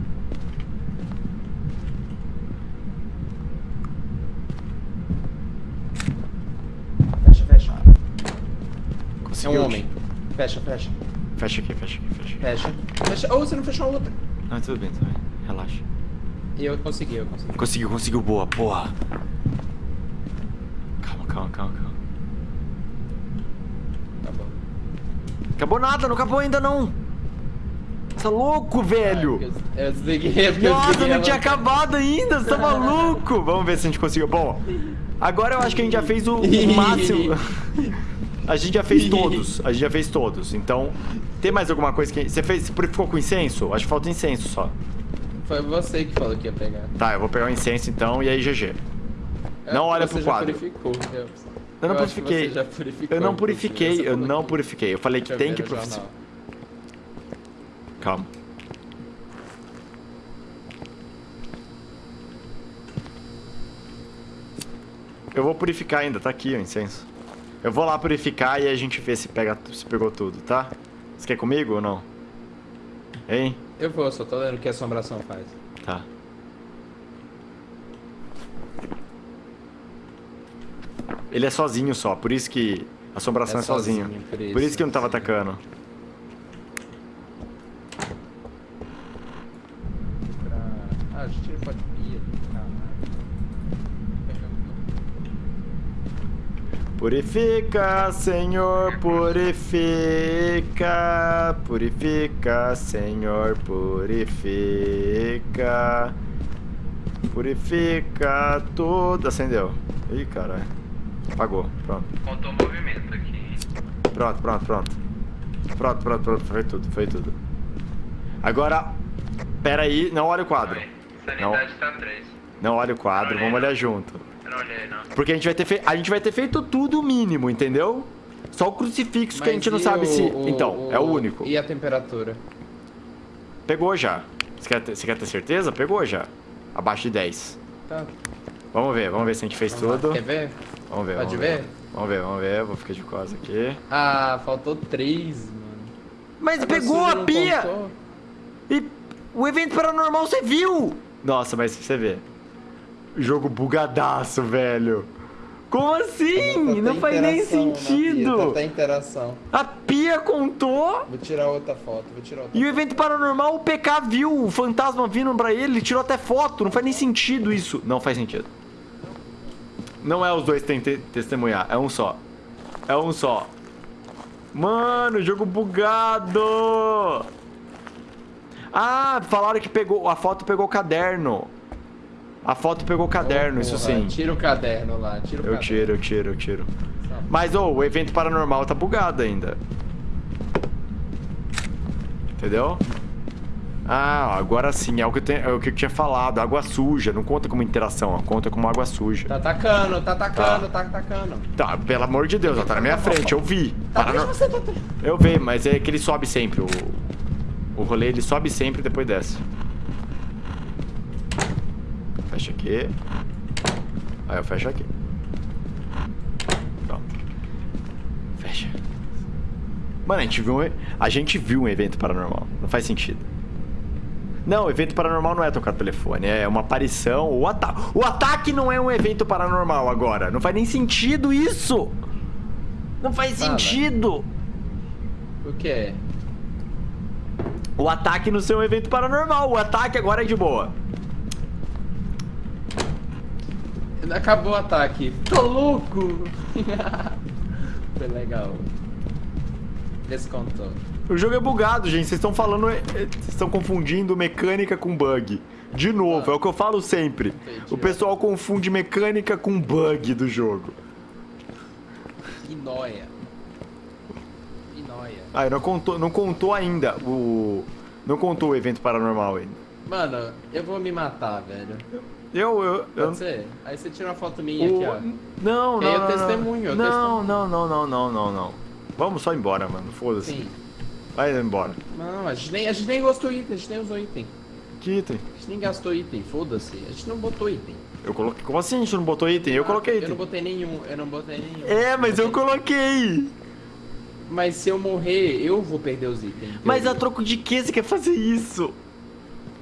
Fecha, fecha. É Conseguiu? um homem. Fecha, fecha. Fecha aqui, fecha aqui, fecha aqui. Fecha. Fecha. Ou você não fechou a outra. Não, tudo bem, tudo bem. Relaxa. E eu consegui, eu consegui. Conseguiu, conseguiu. Boa, porra. Calma, calma, calma, calma. Tá bom. Acabou nada, não acabou ainda não. Você é louco, velho. Ah, eu, eu desliguei, eu Nossa, desliguei não tinha acabado ainda, você tá maluco? Vamos ver se a gente conseguiu. Bom, agora eu acho que a gente já fez o, o máximo. A gente já fez todos, a gente já fez todos. Então, tem mais alguma coisa que... Você fez, você purificou com incenso? Acho que falta incenso só. Foi você que falou que ia pegar. Tá, eu vou pegar o incenso então e aí GG. Não É, olha você pro quadro. Purificou, eu, Eu não eu purifiquei. Eu não purifiquei, eu não que- purifiquei. Eu falei que tem que jornal. Calma. Eu vou purificar ainda, tá aqui o incenso. Eu vou lá purificar e a gente vê se, pega, se pegou tudo, tá? Você quer comigo ou não? Hein? Eu vou, só tô lendo o que a assombração faz. Tá. Ele é sozinho só, por isso que a assombração é, É sozinho. Por por isso, isso, que não tava atacando. Pra... Ah, a gente não pode ir. Purifica, Senhor, purifica. Purifica, Senhor, purifica. Purifica tudo. Acendeu. Ih, caralho. Apagou. Pronto. Contou o movimento aqui. Pronto, pronto, pronto. Pronto, pronto, pronto. Foi tudo, foi tudo. Agora, pera aí, não olha o quadro. Sanidade tá 3. Não olha o quadro, vamos olhar junto. Eu não olhei, não. Porque a gente vai ter, fe... a gente vai ter feito tudo o mínimo, entendeu? Só o crucifixo que a gente não sabe se. Então, é o único. E a temperatura? Pegou já. Você quer, ter... Você quer ter certeza? Pegou já. Abaixo de 10. Tá. Vamos ver, vamos ver se a gente fez Vamos lá. tudo. Quer ver? Vamos ver. Pode vamos ver? Vamos ver, vamos ver. Vou ficar de costas aqui. Ah, faltou três, mano. Mas pegou a pia! contou? E o evento paranormal você viu? Nossa, mas você vê. Jogo bugadaço, velho. Como assim? Tá Não faz nem na pia, sentido. Tá até interação. A pia contou Vou tirar outra foto, vou tirar outra e o evento paranormal o PK viu o fantasma vindo pra ele, ele tirou até foto. Não faz nem sentido isso. Não faz sentido. Não é os dois que tem que te- testemunhar, é um só. É um só. Mano, jogo bugado! Ah, falaram que pegou. A foto pegou o caderno. A foto pegou o caderno, isso Porra, sim. Tira o caderno lá, tira o Eu caderno. tiro, eu tiro, eu tiro. Mas, ô, o evento paranormal tá bugado ainda. Entendeu? Ah, agora sim, é o que eu, tenho- é o que eu tinha falado. Água suja, não conta como interação, ó, conta como água suja. Tá atacando, tá atacando, tá atacando. Tá, pelo amor de Deus, ela tá na minha frente, eu vi. Tá Paranor- você, tá. Eu vi, mas é que ele sobe sempre. O, o rolê ele sobe sempre e depois desce. Fecha aqui. Aí eu fecho aqui. Pronto. Fecha. Mano, a gente viu um, a gente viu um evento paranormal. Não faz sentido. Não, evento paranormal não é tocar telefone, é uma aparição. O, ata o ataque não é um evento paranormal agora. Não faz nem sentido isso. Não faz Fala. sentido. O que é? O ataque no seu evento paranormal. O ataque agora é de boa. Acabou o ataque. Tô louco! Foi legal. Descontou. O jogo é bugado, gente. Vocês estão falando. é, Vocês estão confundindo mecânica com bug. De novo, é o que eu falo sempre. Entendi. O pessoal confunde mecânica com bug do jogo. Que nóia. Que nóia. Ah, não contou, não contou ainda o. Não contou o evento paranormal ainda. Mano, eu vou me matar, velho. Eu. eu, eu Pode ser? Aí você tira uma foto minha o- aqui, Não, não, E aí eu não, testemunho, eu não, testemunho. não, não, não, não, não, não. Vamos só embora, mano. ó. Foda-se. Sim. Vai embora. Não, a gente, nem, a gente nem gostou item, a gente nem usou item. Que item? A gente nem gastou item, foda-se. A gente não botou item. Eu coloquei. Como assim a gente não botou item? Eu coloquei Eu item. não botei nenhum, eu não botei nenhum. É, mas eu coloquei. Mas se eu morrer, eu vou perder os itens. Mas a troco de que você quer fazer isso?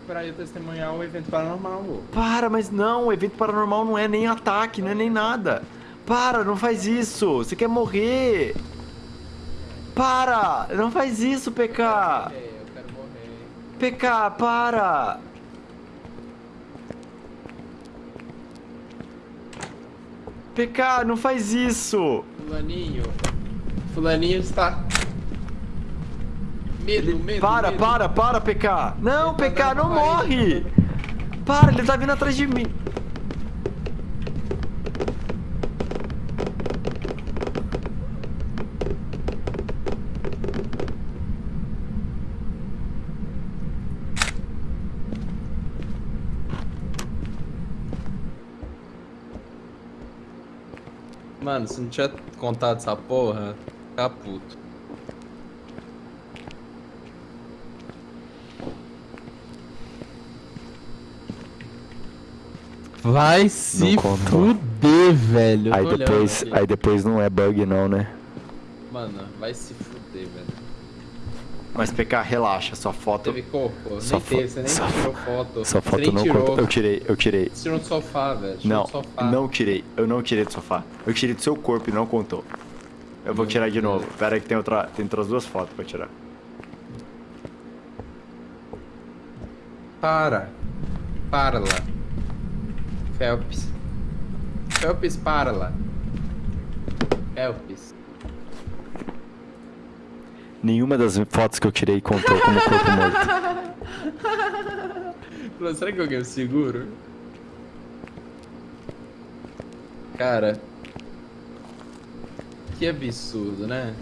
Pra eu testemunhar o evento paranormal. Para, mas não, o evento paranormal não é nem ataque, não é nem nada. Para, não faz isso. Você quer morrer. Para, não faz isso, PK. É, eu quero morrer. PK, para. PK, não faz isso. Fulaninho. Fulaninho está. Medo, medo. Para, medo. para, para, PK. Não, Ele tá PK, dando não parede. morre. Para, ele tá vindo atrás de mim. Mano, se não tinha contado essa porra, tá puto. Vai se fuder, velho. Aí tô depois, aí depois não é bug não, né? Mano, vai se fuder, velho. Mas PK, relaxa, sua foto. Teve corpo? Só nem fo- teve, você nem só tirou foto. Sua foto não tirou. conta. Eu tirei, eu tirei. Você tirou do sofá, velho. Não, do sofá. não tirei. Eu não tirei do sofá. Eu tirei do seu corpo e não contou. Eu vou Meu tirar de Deus. novo. Pera aí que tem, outra, tem outras duas fotos pra tirar. Para. Para lá. Phelps. Phelps, para lá. Phelps. Nenhuma das fotos que eu tirei contou como corpo morto. Falou, será que alguém é seguro? Cara. Que absurdo, né?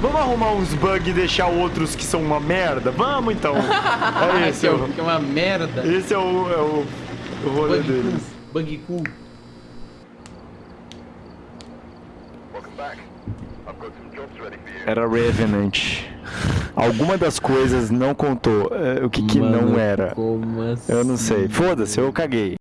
Vamos arrumar uns bugs e deixar outros que são uma merda? Vamos então. É esse, é, o- o, que é uma merda. esse é o, é o, o rolê Bug deles. cu. Bug cu. Welcome back. I've got some jobs ready for you. Era Revenant. Alguma das coisas não contou. É, O que que não Mano, era? Como assim? Eu não sei. Foda-se, eu caguei.